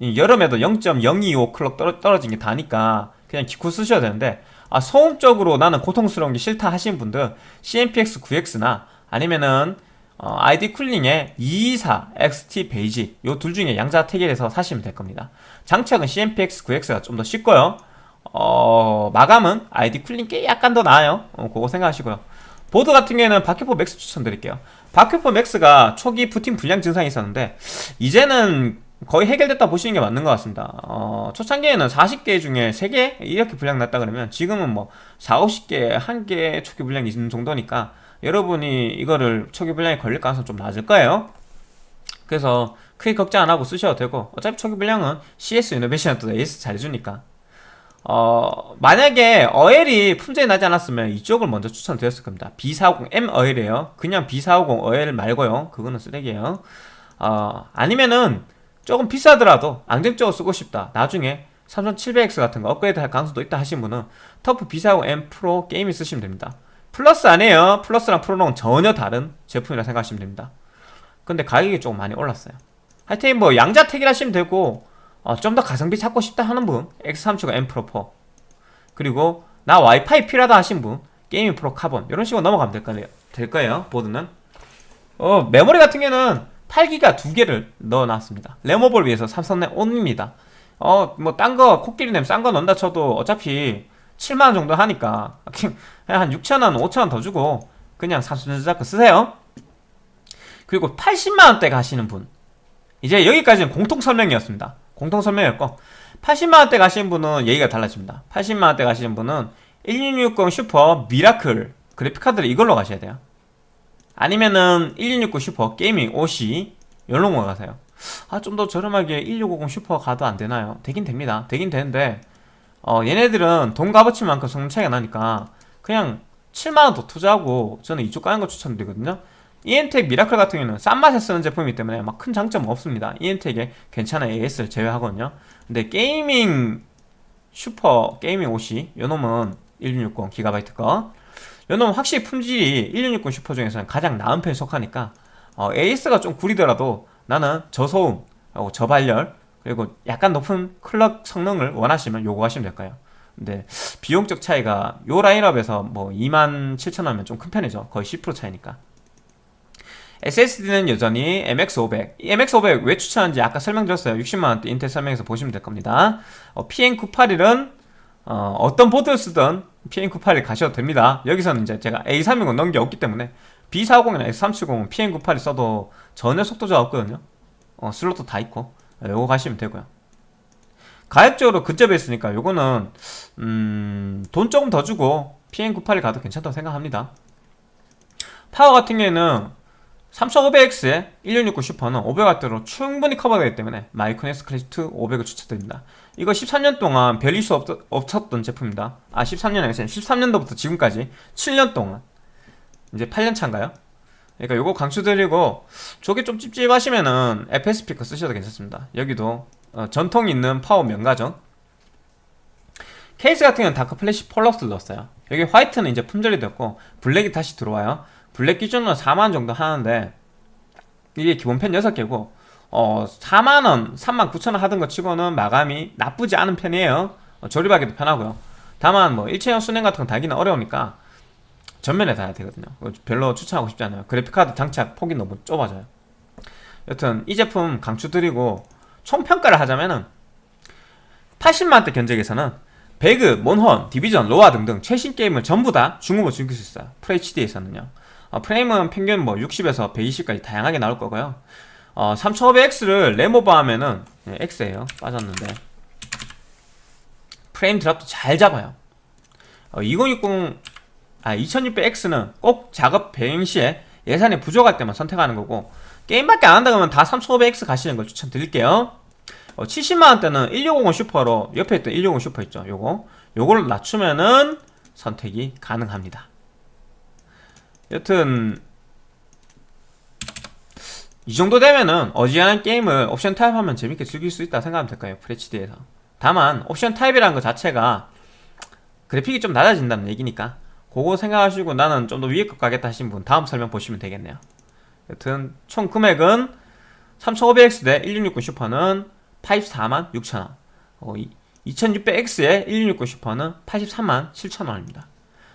여름에도 0.025 클럭 떨어진 게 다니까 그냥 기쿨 쓰셔야 되는데 아 소음적으로 나는 고통스러운 게 싫다 하시는 분들 CMPX 9X나 아니면은 어, ID 쿨링의 224 XT 베이지 요 둘 중에 양자택일해서 사시면 될 겁니다. 장착은 CMPX 9X가 좀 더 쉽고요. 어, 마감은 ID 쿨링 께 약간 더 나아요. 어, 그거 생각하시고요. 보드 같은 경우에는 박격포 맥스 추천드릴게요. 박격포 맥스가 초기 부팅 불량 증상이 있었는데 이제는 거의 해결됐다 보시는 게 맞는 것 같습니다. 어, 초창기에는 40개 중에 3개 이렇게 불량 났다 그러면 지금은 뭐 4, 50개, 1개 초기 불량이 있는 정도니까 여러분이 이거를 초기 불량이 걸릴 가능성 좀 낮을 거예요. 그래서 크게 걱정 안 하고 쓰셔도 되고 어차피 초기 불량은 CS 이노베이션도 AS 잘해주니까. 어, 만약에 어엘이 품절이 나지 않았으면 이쪽을 먼저 추천드렸을 겁니다. B450M 어엘이에요. 그냥 B450 어엘 말고요. 그거는 쓰레기예요. 어, 아니면은 조금 비싸더라도 안정적으로 쓰고 싶다. 나중에 3700X 같은 거 업그레이드 할 가능성도 있다 하신 분은 TUF B450M Pro Gaming을 쓰시면 됩니다. 플러스 아니에요. 플러스랑 프로는 전혀 다른 제품이라 생각하시면 됩니다. 근데 가격이 조금 많이 올랐어요. 하여튼 뭐 양자택일 하시면 되고 어, 좀 더 가성비 찾고 싶다 하는 분 X570M Pro4 그리고 나 와이파이 필요하다 하신 분 Gaming Pro Carbon 이런 식으로 넘어가면 될 거예요, 될 거예요. 보드는. 어, 메모리 같은 경우는 8기가 두 개를 넣어놨습니다. 레모볼 위해서 삼성의 온입니다. 어 뭐 딴 거 코끼리 냄 싼 거 넣는다 쳐도 어차피 7만원 정도 하니까 (laughs) 한 6천원 5천원 더 주고 그냥 삼성전자 거 쓰세요. 그리고 80만원대 가시는 분. 이제 여기까지는 공통 설명이었습니다. 공통 설명이었고 80만원대 가시는 분은 얘기가 달라집니다. 80만원대 가시는 분은 1660 슈퍼 미라클 그래픽카드를 이걸로 가셔야 돼요 아니면은 1660 슈퍼 게이밍 OC 이런 거 가세요. 아 좀 더 저렴하게 1650 슈퍼 가도 안 되나요? 되긴 됩니다. 되긴 되는데 어 얘네들은 돈 값어치만큼 성능 차이가 나니까 그냥 7만원 더 투자하고 저는 이쪽 가는 거 추천드리거든요. 이엠텍 미라클 같은 경우는 싼 맛에 쓰는 제품이기 때문에 막 큰 장점은 없습니다. 이엠텍에 괜찮은 AS를 제외하거든요. 근데 게이밍 슈퍼 게이밍 OC 요놈은 1660 기가바이트 거 요놈 확실히 품질이 1660 슈퍼 중에서는 가장 나은 편에 속하니까 어, AS가 좀 구리더라도 나는 저소음 하고 저발열 그리고 약간 높은 클럭 성능을 원하시면 요거 하시면 될까요 근데 비용적 차이가 요 라인업에서 뭐 27,000원이면 좀 큰 편이죠. 거의 10% 차이니까. SSD는 여전히 MX500. 이 MX500 왜 추천하는지 아까 설명드렸어요. 60만원대 인텔 설명에서 보시면 될 겁니다. 어, PN981은 어, 어떤 보드를 쓰든 PN981 가셔도 됩니다. 여기서는 이제 제가 A320 넣은 게 없기 때문에 B450이나 X570은 PN981 써도 전혀 속도 저하 없거든요. 어, 슬롯도 다 있고 요거 가시면 되고요. 가격적으로 근접해 있으니까 요거는 음, 돈 조금 더 주고 PN981 가도 괜찮다고 생각합니다. 파워 같은 경우에는 3500X에 1660 슈퍼는 500W로 충분히 커버되기 때문에 마이크로닉스 클래식2 500을 추천드립니다. 이거 13년 동안 별 이슈 없, 없었던 제품입니다. 아 13년에 13년도부터 지금까지 7년 동안 이제 8년 차인가요? 그러니까 요거 강추드리고 저게 좀 찝찝하시면은 FSP 거 쓰셔도 괜찮습니다. 여기도 어, 전통 있는 파워 명가죠. 케이스 같은 경우는 다크 플래시 폴럭스를 넣었어요. 여기 화이트는 이제 품절이 됐고 블랙이 다시 들어와요. 블랙 기준으로 4만 정도 하는데 이게 기본 팬 6개고 어 4만원, 3만 9천원 하던 것 치고는 마감이 나쁘지 않은 편이에요. 어, 조립하기도 편하고요. 다만 뭐 일체형 순행 같은 건 달기는 어려우니까 전면에 달아야 되거든요. 별로 추천하고 싶지 않아요. 그래픽카드 장착 폭이 너무 좁아져요. 여튼 이 제품 강추드리고 총평가를 하자면은 80만원대 견적에서는 배그, 몬헌, 디비전, 로아 등등 최신 게임을 전부 다 중국어 즐길 수 있어요. FHD에서는요. 어, 프레임은 평균 뭐 60에서 120까지 다양하게 나올 거고요 어, 3500X를 레모버 하면은 네, X에요. 빠졌는데. 프레임 드랍도 잘 잡아요. 어, 2060 아, 2600X는 꼭 작업 병행 시에 예산이 부족할 때만 선택하는 거고 게임밖에 안 한다 그러면 다 3500X 가시는 걸 추천드릴게요. 어, 70만원대는 1650 슈퍼로 옆에 있던 1650 슈퍼 있죠? 요거. 요걸 낮추면은 선택이 가능합니다. 여튼 이 정도 되면은 어지간한 게임을 옵션 타입하면 재밌게 즐길 수 있다 생각하면 될까요 FHD에서. 다만 옵션 타입이라는 것 자체가 그래픽이 좀 낮아진다는 얘기니까 그거 생각하시고 나는 좀 더 위에 것 가겠다 하신 분 다음 설명 보시면 되겠네요. 여튼 총 금액은 3500X 대 1660 슈퍼는 84만 6천원. 어, 2600X에 1660 슈퍼는 83만 7천원입니다.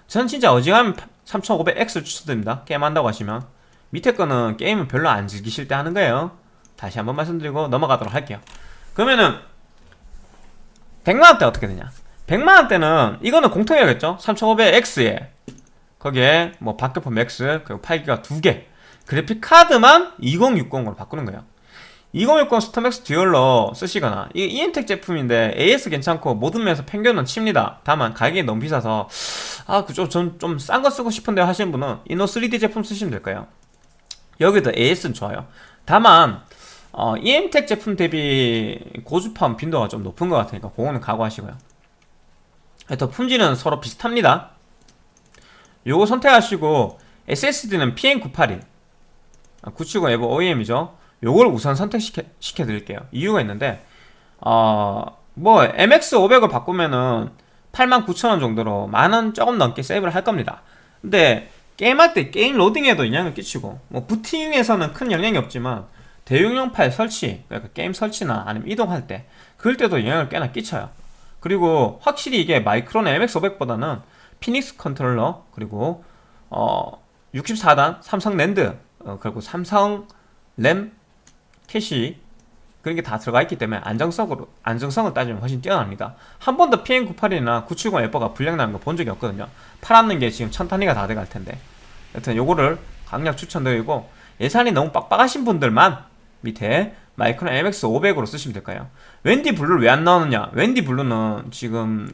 저는 진짜 어지간하면 3500X를 추천드립니다. 게임한다고 하시면 밑에 거는 게임을 별로 안 즐기실 때 하는 거예요. 다시 한번 말씀드리고 넘어가도록 할게요. 그러면은 100만원대 어떻게 되냐? 100만원대는 이거는 공통이겠죠? 3500X에. 거기에 뭐 박격포 맥스 그리고 8기가 2개. 그래픽카드만 2060으로 바꾸는 거예요. 2060 스톰맥스 듀얼로 쓰시거나 이게 이엠텍 제품인데 AS 괜찮고 모든 면에서 평균은 칩니다. 다만 가격이 너무 비싸서 아 그죠 전 좀 싼 거 쓰고 싶은데 하시는 분은 이노 3D 제품 쓰시면 될까요 여기도 AS는 좋아요. 다만 어, 이엠텍 제품 대비 고주파음 빈도가 좀 높은 것 같으니까 그거는 각오하시고요. 더 품질은 서로 비슷합니다. 요거 선택하시고 SSD는 PM981 970 에버 OEM이죠. 요걸 우선 선택시켜 시켜 드릴게요. 이유가 있는데 어, 뭐 MX500을 바꾸면은 89,000원 정도로 만원 조금 넘게 세이브를 할 겁니다. 근데 게임할 때 게임 로딩에도 영향을 끼치고 뭐 부팅에서는 큰 영향이 없지만 대용량 파일 설치 그러니까 게임 설치나 아니면 이동할 때 그럴 때도 영향을 꽤나 끼쳐요. 그리고 확실히 이게 마이크론 MX500보다는 피닉스 컨트롤러 그리고 어 64단 삼성 낸드 어, 그리고 삼성 램 캐시 그런 게 다 들어가 있기 때문에 안정성으로 안정성을 따지면 훨씬 뛰어납니다. 한 번도 PM981이나 970 EVO가 불량 나는 거 본 적이 없거든요. 팔았는 게 지금 천 단위가 다 돼갈 텐데. 여튼 요거를 강력 추천드리고 예산이 너무 빡빡하신 분들만 밑에 마이크론 MX500으로 쓰시면 될까요? WD Blue를 왜 안 나오느냐? WD Blue는 지금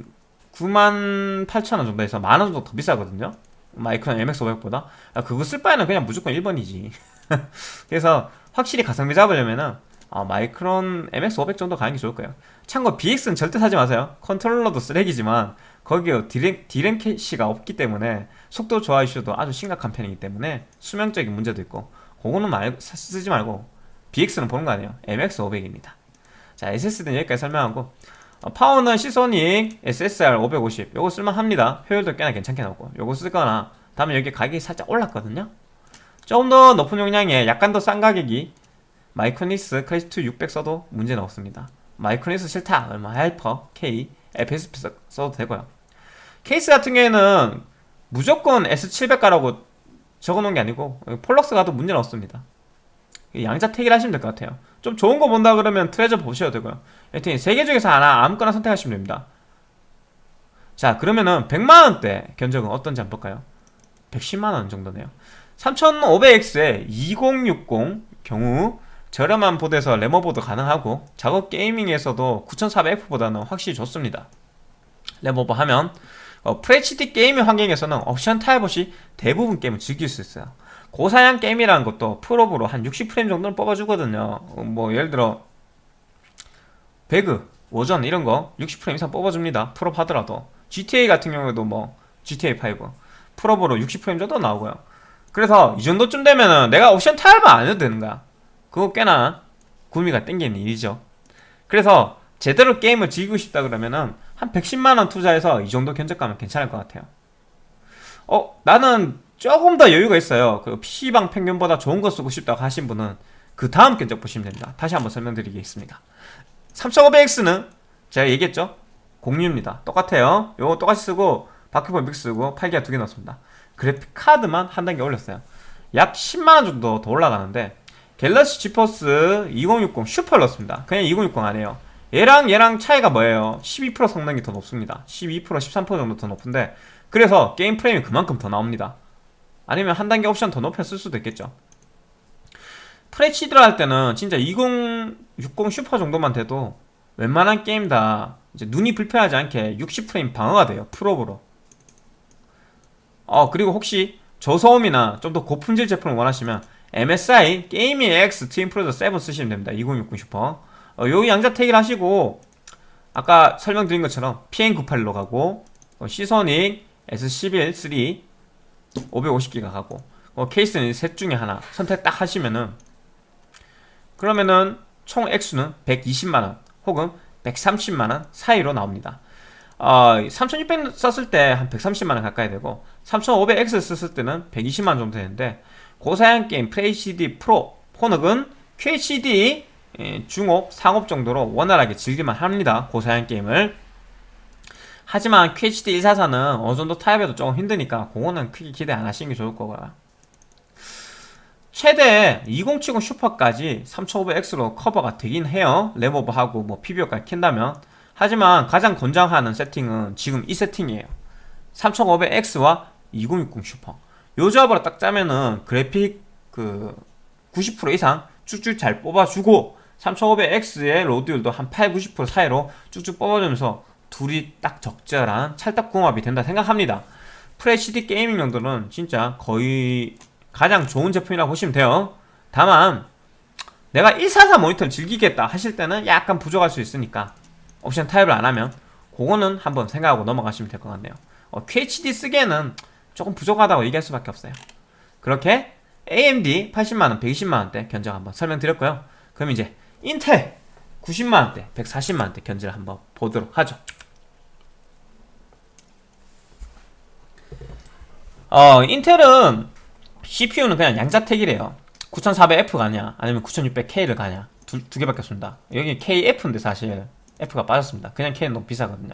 98,000원 정도 해서 만원 정도 더 비싸거든요? 마이크론 MX500보다. 아, 그거 쓸 바에는 그냥 무조건 1번이지. (laughs) 그래서 확실히 가성비 잡으려면은 어, 마이크론 MX500 정도 가는 게 좋을 거예요. 참고 BX는 절대 사지 마세요. 컨트롤러도 쓰레기지만 거기에 디램, 디램 캐시가 없기 때문에 속도 저하 이슈도 아주 심각한 편이기 때문에 수명적인 문제도 있고 그거는 말, 쓰지 말고 BX는 보는 거 아니에요. MX500입니다. 자 SSD는 여기까지 설명하고 어, 파워는 시소닉 SSR 550 요거 쓸만합니다. 효율도 꽤나 괜찮게 나오고. 요거 쓰거나 다음에 여기 가격이 살짝 올랐거든요. 조금 더 높은 용량에 약간 더 싼 가격이 마이크로닉스 클래식2 600 써도 문제는 없습니다. 마이크로닉스 싫다. 얼마 하이퍼. K. FSP 써- 써도 되고요. 케이스 같은 경우에는 무조건 S700 가라고 적어놓은 게 아니고 폴럭스 가도 문제는 없습니다. 양자 택일 하시면 될 것 같아요. 좀 좋은 거 본다 그러면 트레저 보셔도 되고요. 여튼 세 개 중에서 하나 아무거나 선택하시면 됩니다. 자 그러면은 100만원대 견적은 어떤지 한번 볼까요? 110만원 정도네요. 3500X의 2060 경우 저렴한 보드에서 램오버도 가능하고 작업 게이밍에서도 9400F보다는 확실히 좋습니다. 램오버 하면 어, FHD 게이밍 환경에서는 옵션 타협 없이 대부분 게임을 즐길 수 있어요. 고사양 게임이라는 것도 풀옵으로 한 60프레임 정도는 뽑아주거든요. 어, 뭐 예를 들어 배그, 워존 이런 거 60프레임 이상 뽑아줍니다. 풀옵 하더라도. GTA 같은 경우에도 뭐 GTA5 풀옵으로 60프레임 정도 나오고요. 그래서 이 정도쯤 되면은 내가 옵션 타협을 안 해도 되는 거야 그거 꽤나 구미가 땡기는 일이죠. 그래서 제대로 게임을 즐기고 싶다 그러면은 한 110만원 투자해서 이 정도 견적가면 괜찮을 것 같아요. 어 나는 조금 더 여유가 있어요. 그 PC방 평균보다 좋은 거 쓰고 싶다고 하신 분은 그 다음 견적 보시면 됩니다. 다시 한번 설명드리겠습니다. 3500X는 제가 얘기했죠? 공유입니다. 똑같아요. 요거 똑같이 쓰고 바퀴볼 믹스 쓰고 8기가 두 개 넣었습니다. 그래픽 카드만 한 단계 올렸어요. 약 10만원 정도 더 올라가는데 갤럭시 지포스 2060 슈퍼를 넣습니다. 그냥 2060 아니에요. 얘랑 얘랑 차이가 뭐예요? 12% 성능이 더 높습니다. 12% 13% 정도 더 높은데 그래서 게임 프레임이 그만큼 더 나옵니다. 아니면 한 단계 옵션 더 높여 쓸 수도 있겠죠. FHD를 할 때는 진짜 2060 슈퍼 정도만 돼도 웬만한 게임 다 이제 눈이 불편하지 않게 60프레임 방어가 돼요 풀옵으로. 어 그리고 혹시 저소음이나 좀 더 고품질 제품을 원하시면 MSI 게이밍 X 트윈 프로저 7 쓰시면 됩니다. 2060 슈퍼. 어, 요 양자 택일 하시고 아까 설명드린 것처럼 PM981로 가고 어, 시소닉 S12 3 550기가 가고 어, 케이스는 셋 중에 하나 선택 딱 하시면은 그러면은 총 액수는 120만원 혹은 130만원 사이로 나옵니다. 어, 3600 썼을 때 한 130만원 가까이 되고 3500X 썼을 때는 120만원 정도 되는데 고사양 게임 FHD 프로 QHD 예, 중업, 상업 정도로 원활하게 즐길만 합니다 고사양 게임을. 하지만 QHD 144는 어느 정도 타협해도 조금 힘드니까 그거는 크게 기대 안 하시는 게 좋을 거고요. 최대 2070 슈퍼까지 3500X로 커버가 되긴 해요. 레모버하고 뭐 PBO까지 킨다면. 하지만 가장 권장하는 세팅은 지금 이 세팅이에요. 3500X와 2060 슈퍼 요 조합으로 딱 짜면은 그래픽 그 90% 이상 쭉쭉 잘 뽑아주고 3500X의 로드율도 한 8, 90% 사이로 쭉쭉 뽑아주면서 둘이 딱 적절한 찰떡궁합이 된다 생각합니다. FHD 게이밍 용도는 진짜 거의 가장 좋은 제품이라고 보시면 돼요. 다만 내가 144 모니터를 즐기겠다 하실 때는 약간 부족할 수 있으니까 옵션 타입을 안 하면 그거는 한번 생각하고 넘어가시면 될 것 같네요. 어, QHD 쓰기에는 조금 부족하다고 얘기할 수밖에 없어요. 그렇게 AMD 80만원, 120만원대 견적 한번 설명드렸고요. 그럼 이제 인텔 90만원대, 140만원대 견적을 한번 보도록 하죠. 어, 인텔은 CPU는 그냥 양자택이래요. 9400F 가냐 아니면 9600K를 가냐? 두, 두 개밖에 없습니다. 여기 KF인데 사실 F가 빠졌습니다. 그냥 K는 너무 비싸거든요.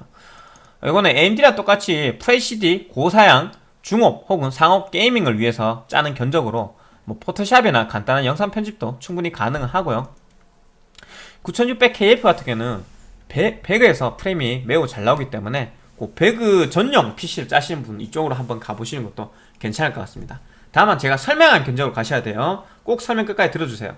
이거는 AMD랑 똑같이 FHD 고사양 중업 혹은 상업 게이밍을 위해서 짜는 견적으로 뭐 포토샵이나 간단한 영상 편집도 충분히 가능하고요. 9600KF 같은 경우는 배, 배그에서 프레임이 매우 잘 나오기 때문에 그 배그 전용 PC를 짜시는 분 이쪽으로 한번 가보시는 것도 괜찮을 것 같습니다. 다만 제가 설명한 견적으로 가셔야 돼요. 꼭 설명 끝까지 들어주세요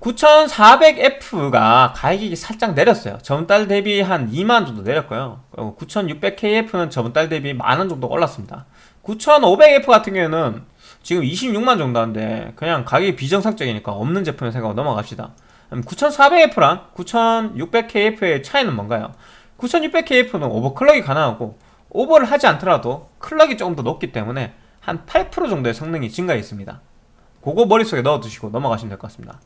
9400F가 가격이 살짝 내렸어요. 저번달 대비 한 2만원 정도 내렸고요. 9600KF는 저번달 대비 만원 정도 올랐습니다. 9500F 같은 경우에는 지금 26만 정도 한데 그냥 가격이 비정상적이니까 없는 제품을 생각하고 넘어갑시다. 9400F랑 9600KF의 차이는 뭔가요? 9600KF는 오버클럭이 가능하고 오버를 하지 않더라도 클럭이 조금 더 높기 때문에 한 8% 정도의 성능이 증가해 있습니다. 그거 머릿속에 넣어두시고 넘어가시면 될 것 같습니다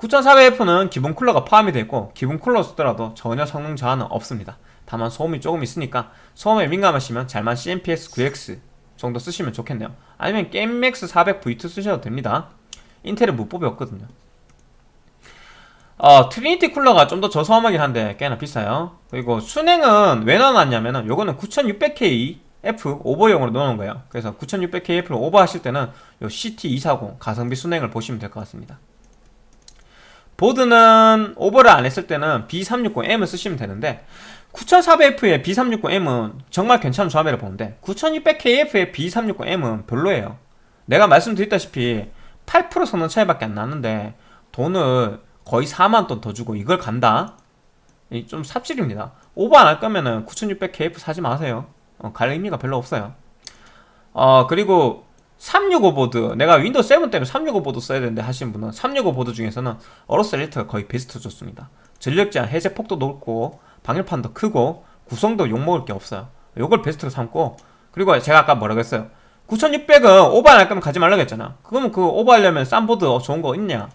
9400F는 기본 쿨러가 포함이 되어 있고 기본 쿨러 쓰더라도 전혀 성능 저하는 없습니다. 다만 소음이 조금 있으니까 소음에 민감하시면 잘만 CNPS 9X 정도 쓰시면 좋겠네요. 아니면 게임맥스 400 V2 쓰셔도 됩니다. 인텔은 무뽑이 없거든요. 어, 트리니티 쿨러가 좀 더 저소음하긴 한데 꽤나 비싸요. 그리고 수랭은 왜 넣어놨냐면은 요거는 9600K F 오버용으로 넣어놓은 거예요. 그래서 9600K F를 오버하실 때는 요 CT240 가성비 수랭을 보시면 될 것 같습니다 보드는 오버를 안 했을 때는 B360M을 쓰시면 되는데 9400F의 B360M은 정말 괜찮은 조합이라고 보는데 9600KF의 B360M은 별로예요. 내가 말씀드렸다시피 8% 성능 차이밖에 안 나는데 돈을 거의 4만원 더 주고 이걸 간다? 좀 삽질입니다. 오버 안 할 거면은 9600KF 사지 마세요. 어, 갈 의미가 별로 없어요. 어 그리고 365 보드. 내가 윈도우 7 때문에 365 보드 써야 되는데 하시는 분은 365 보드 중에서는 어로스 엘리트가 거의 베스트 좋습니다. 전력 제한 해제 폭도 높고 방열판도 크고 구성도 욕먹을 게 없어요. 요걸 베스트로 삼고 그리고 제가 아까 뭐라고 했어요? 9600은 오버 안할 거면 가지 말라고 했잖아. 그러면 그 오버하려면 싼 보드 좋은 거 있냐?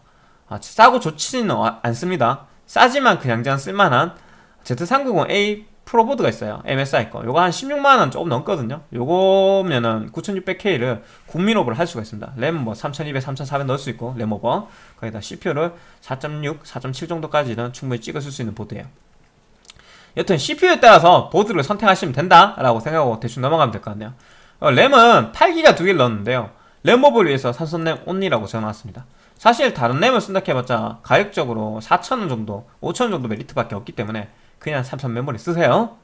아, 싸고 좋지는 않습니다. 싸지만 그냥 그냥 쓸만한 Z390A 프로보드가 있어요. MSI 거. 요거 한 16만원 조금 넘거든요. 요거면은 9600K를 국민오버를 할 수가 있습니다. 램 뭐 3200, 3400 넣을 수 있고 램오버. 거기다 CPU를 4.6, 4.7 정도까지는 충분히 찍었을 수 있는 보드예요. 여튼 CPU에 따라서 보드를 선택하시면 된다 라고 생각하고 대충 넘어가면 될 것 같네요. 어, 램은 8기가 두 개를 넣었는데요. 램오버를 위해서 삼성램 온리라고 적어놨습니다. 사실 다른 램을 쓴다 해봤자 가격적으로 4,000원 정도 5,000원 정도 메리트밖에 없기 때문에 그냥 삼성 메모리 쓰세요.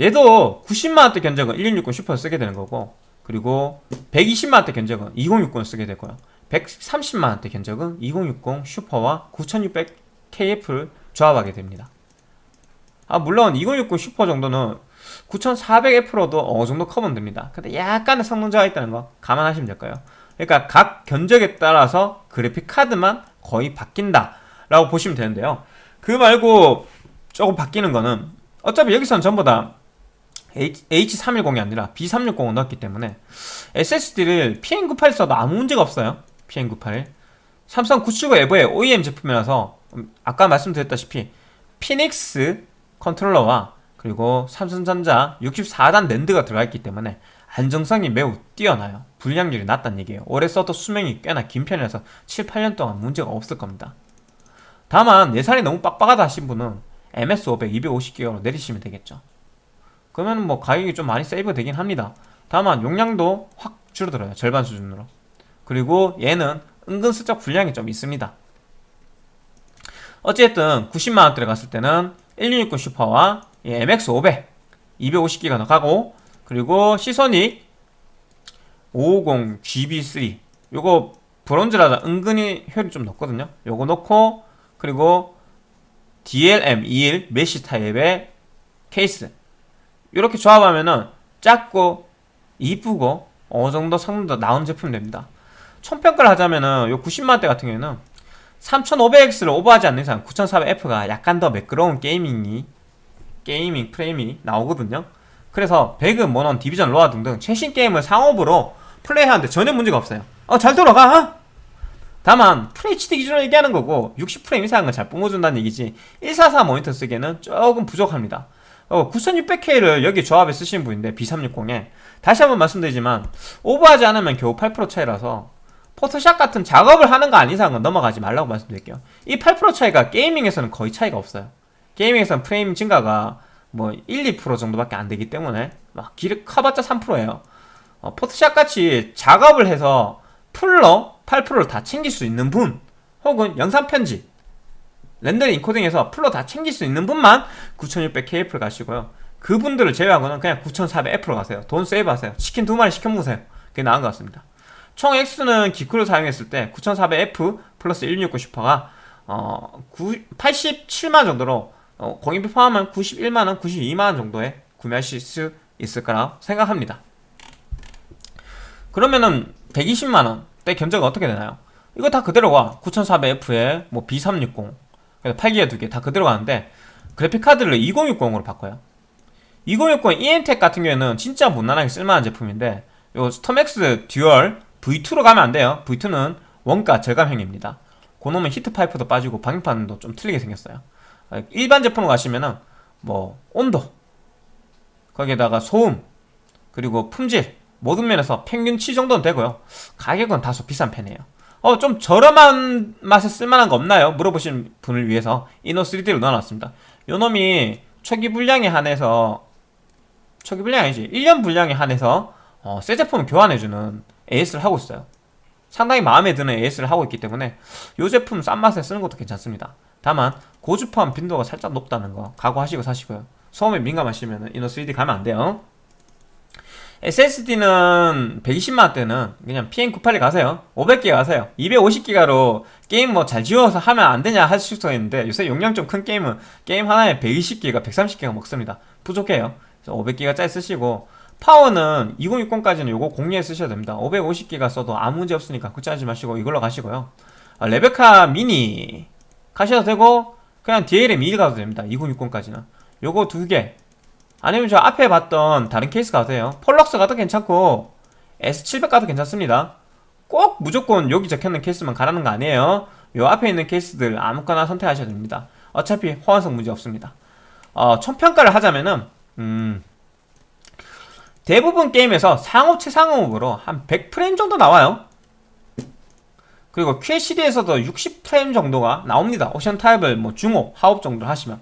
얘도 90만원대 견적은 1660 슈퍼를 쓰게 되는 거고 그리고 120만원대 견적은 2060을 쓰게 되고요. 130만원대 견적은 2060 슈퍼와 9600KF를 조합하게 됩니다. 아 물론 2060 슈퍼 정도는 9400F로도 어느 정도 커버는 됩니다. 근데 약간의 성능자가 있다는 거 감안하시면 될까요. 그러니까 각 견적에 따라서 그래픽 카드만 거의 바뀐다 라고 보시면 되는데요. 그 말고 조금 바뀌는 거는 어차피 여기서는 전부 다 H310이 아니라 B360을 넣었기 때문에 SSD를 PN98 써도 아무 문제가 없어요. PN98 삼성 979 에버의 OEM 제품이라서 아까 말씀드렸다시피 피닉스 컨트롤러와 그리고 삼성전자 64단 낸드가 들어가 있기 때문에 안정성이 매우 뛰어나요. 불량률이 낮다는 얘기예요. 오래 써도 수명이 꽤나 긴 편이라서 7, 8년 동안 문제가 없을 겁니다. 다만 예산이 너무 빡빡하다 하신 분은 MS500 250기가로 내리시면 되겠죠. 그러면 뭐 가격이 좀 많이 세이브 되긴 합니다. 다만 용량도 확 줄어들어요 절반 수준으로. 그리고 얘는 은근슬쩍 분량이 좀 있습니다. 어쨌든 90만원대를 갔을 때는 1660 슈퍼와 MX500 250기가 더 가고 그리고 시소닉 550 GB3 요거 브론즈라다 은근히 효율이 좀 높거든요. 요거 놓고 그리고 DLM21 메시 타입의 케이스. 이렇게 조합하면은 작고 이쁘고 어느 정도 성능도 나온 제품 됩니다. 총평가를 하자면은 요 90만원대 같은 경우에는 3500X를 오버하지 않는 이상 9400F가 약간 더 매끄러운 게이밍이 게이밍 프레임이 나오거든요. 그래서 배그, 모넌, 디비전, 로아 등등 최신 게임을 상옵으로 플레이하는데 전혀 문제가 없어요. 어 잘 돌아가 다만 FHD 기준으로 얘기하는 거고 60프레임 이상은 잘 뿜어준다는 얘기지 144 모니터 쓰기에는 조금 부족합니다. 어, 9600K를 여기 조합에 쓰시는 분인데 B360에. 다시 한번 말씀드리지만 오버하지 않으면 겨우 8% 차이라서 포토샵 같은 작업을 하는 거 아닌 이상은 넘어가지 말라고 말씀드릴게요. 이 8% 차이가 게이밍에서는 거의 차이가 없어요. 게이밍에서는 프레임 증가가 뭐 1, 2% 정도밖에 안 되기 때문에 막 길을 커봤자 3%예요. 어, 포토샵 같이 작업을 해서 풀로 8%를 다 챙길 수 있는 분 혹은 영상 편집 렌더링 인코딩에서 풀로 다 챙길 수 있는 분만 9600KF를 가시고요. 그분들을 제외하고는 그냥 9400F로 가세요. 돈 세이브 하세요. 치킨 두 마리 시켜 먹으세요. 그게 나은 것 같습니다. 총액수는 기쿨을 사용했을 때 9400F 플러스 1660 슈퍼가 어, 87만 정도로 어, 공임비 포함하면 91만원, 92만원 정도에 구매하실 수 있을 거라 생각합니다. 그러면은 120만원대 견적은 어떻게 되나요? 이거 다 그대로 가 9400F에 뭐 B360 8기가 두개다 그대로 가는데 그래픽카드를 2060으로 바꿔요. 2060 이엠텍 같은 경우에는 진짜 무난하게 쓸만한 제품인데 요 스톰엑스 듀얼 V2로 가면 안 돼요. V2는 원가 절감형입니다. 그놈은 히트파이프도 빠지고 방열판도 좀 틀리게 생겼어요. 일반 제품으로 가시면은 뭐 온도 거기에다가 소음 그리고 품질 모든 면에서 평균치 정도는 되고요. 가격은 다소 비싼 편이에요. 어 좀 저렴한 맛에 쓸만한 거 없나요? 물어보신 분을 위해서 이노 3D를 넣어놨습니다. 요 놈이 초기 분량에 한해서 초기 분량이 아니지 1년 분량에 한해서 어, 새 제품을 교환해주는 AS를 하고 있어요. 상당히 마음에 드는 AS를 하고 있기 때문에 이 제품 싼 맛에 쓰는 것도 괜찮습니다. 다만 고주파원 빈도가 살짝 높다는 거 각오하시고 사시고요. 소음에 민감하시면 이노 3D 가면 안 돼요 SSD는 120만원대는 그냥 PM98에 가세요. 500개 가세요. 250기가로 게임 뭐 잘 지워서 하면 안 되냐 할 수도 있는데 요새 용량 좀 큰 게임은 게임 하나에 120기가 130기가 먹습니다. 부족해요. 500기가짜리 쓰시고 파워는 2060까지는 요거 공유해 쓰셔야 됩니다. 550기가 써도 아무 문제 없으니까 걱정하지 마시고 이걸로 가시고요. 아, 레베카 미니 가셔도 되고 그냥 DLM 2 가도 됩니다. 2060까지는. 요거 두개 아니면 저 앞에 봤던 다른 케이스 가도 돼요. 플럭스 가도 괜찮고 S700 가도 괜찮습니다. 꼭 무조건 여기 적혀있는 케이스만 가라는 거 아니에요. 요 앞에 있는 케이스들 아무거나 선택하셔도 됩니다. 어차피 호환성 문제 없습니다. 어, 총평가를 하자면은 음, 대부분 게임에서 상옵 최상옵으로 한 100프레임 정도 나와요. 그리고 QHD에서도 60프레임 정도가 나옵니다. 옵션 타협을 뭐 중옵, 하옵 정도 하시면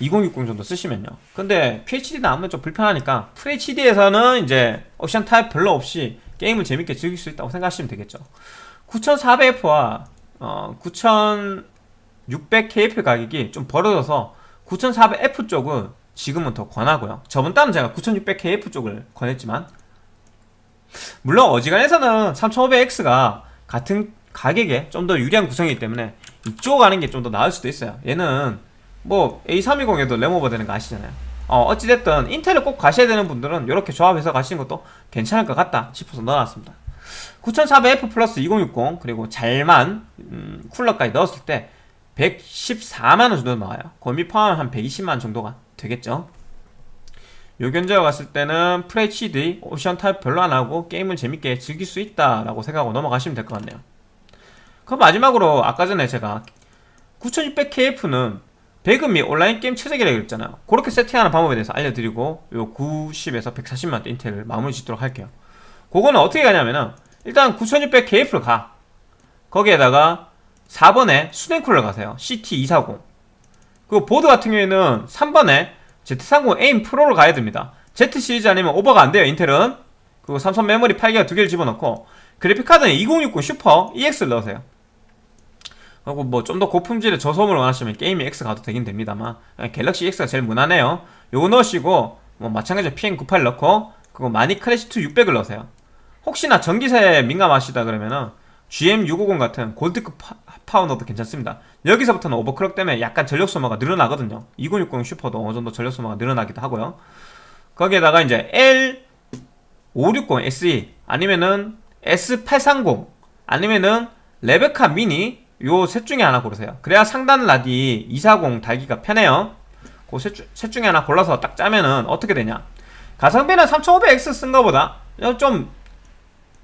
2060 정도 쓰시면요. 근데 QHD 나오면 좀 불편하니까 FHD에서는 이제 옵션 타입 별로 없이 게임을 재밌게 즐길 수 있다고 생각하시면 되겠죠. 9400F와 어, 9600KF 가격이 좀 벌어져서 9400F 쪽은 지금은 더 권하고요. 저번 달은 제가 9600KF 쪽을 권했지만 물론 어지간해서는 3500X가 같은 가격에 좀 더 유리한 구성이기 때문에 이쪽 가는 게 좀 더 나을 수도 있어요. 얘는 뭐 A320에도 램오버 되는 거 아시잖아요. 어, 어찌됐든 인텔을 꼭 가셔야 되는 분들은 이렇게 조합해서 가시는 것도 괜찮을 것 같다 싶어서 넣어놨습니다. 9400F 플러스 2060 그리고 잘만 음, 쿨러까지 넣었을 때 114만원 정도 나와요. 공임비 포함 한 120만원 정도가 되겠죠. 요 견적을 갔을 때는 FHD 옵션 타협 별로 안하고 게임을 재밌게 즐길 수 있다라고 생각하고 넘어가시면 될 것 같네요. 그럼 마지막으로 아까 전에 제가 9600KF는 및 온라인 게임 최적이라고 그랬잖아요. 그렇게 세팅하는 방법에 대해서 알려드리고 요 90에서 140만원 인텔을 마무리 짓도록 할게요. 그거는 어떻게 가냐면은 일단 9600KF를 가. 거기에다가 4번에 수냉쿨러 가세요. CT240 그 보드 같은 경우에는 3번에 Z30 A 프로를 가야 됩니다. Z 시리즈 아니면 오버가 안 돼요 인텔은. 그리고 삼성 메모리 8기가 두 개를 집어넣고 그래픽카드는 2060 슈퍼 EX를 넣으세요 그리고 뭐 좀 더 고품질의 저소음을 원하시면 Gaming X 가도 되긴 됩니다만 갤럭시 EX가 제일 무난해요. 요거 넣으시고 뭐 마찬가지로 PM98 넣고 그리고 마닉 클래식2 600을 넣으세요. 혹시나 전기세에 민감하시다 그러면은 GM650 같은 골드급 넣어도 괜찮습니다. 여기서부터는 오버클럭 때문에 약간 전력 소모가 늘어나거든요. 2060 슈퍼도 어느 정도 전력 소모가 늘어나기도 하고요. 거기에다가 이제 L560 SE 아니면은 S830 아니면은 레베카 미니 요 셋 중에 하나 고르세요. 그래야 상단 라디 240 달기가 편해요. 그 셋 중에 하나 골라서 딱 짜면은 어떻게 되냐? 가성비는 3500X 쓴 거보다 좀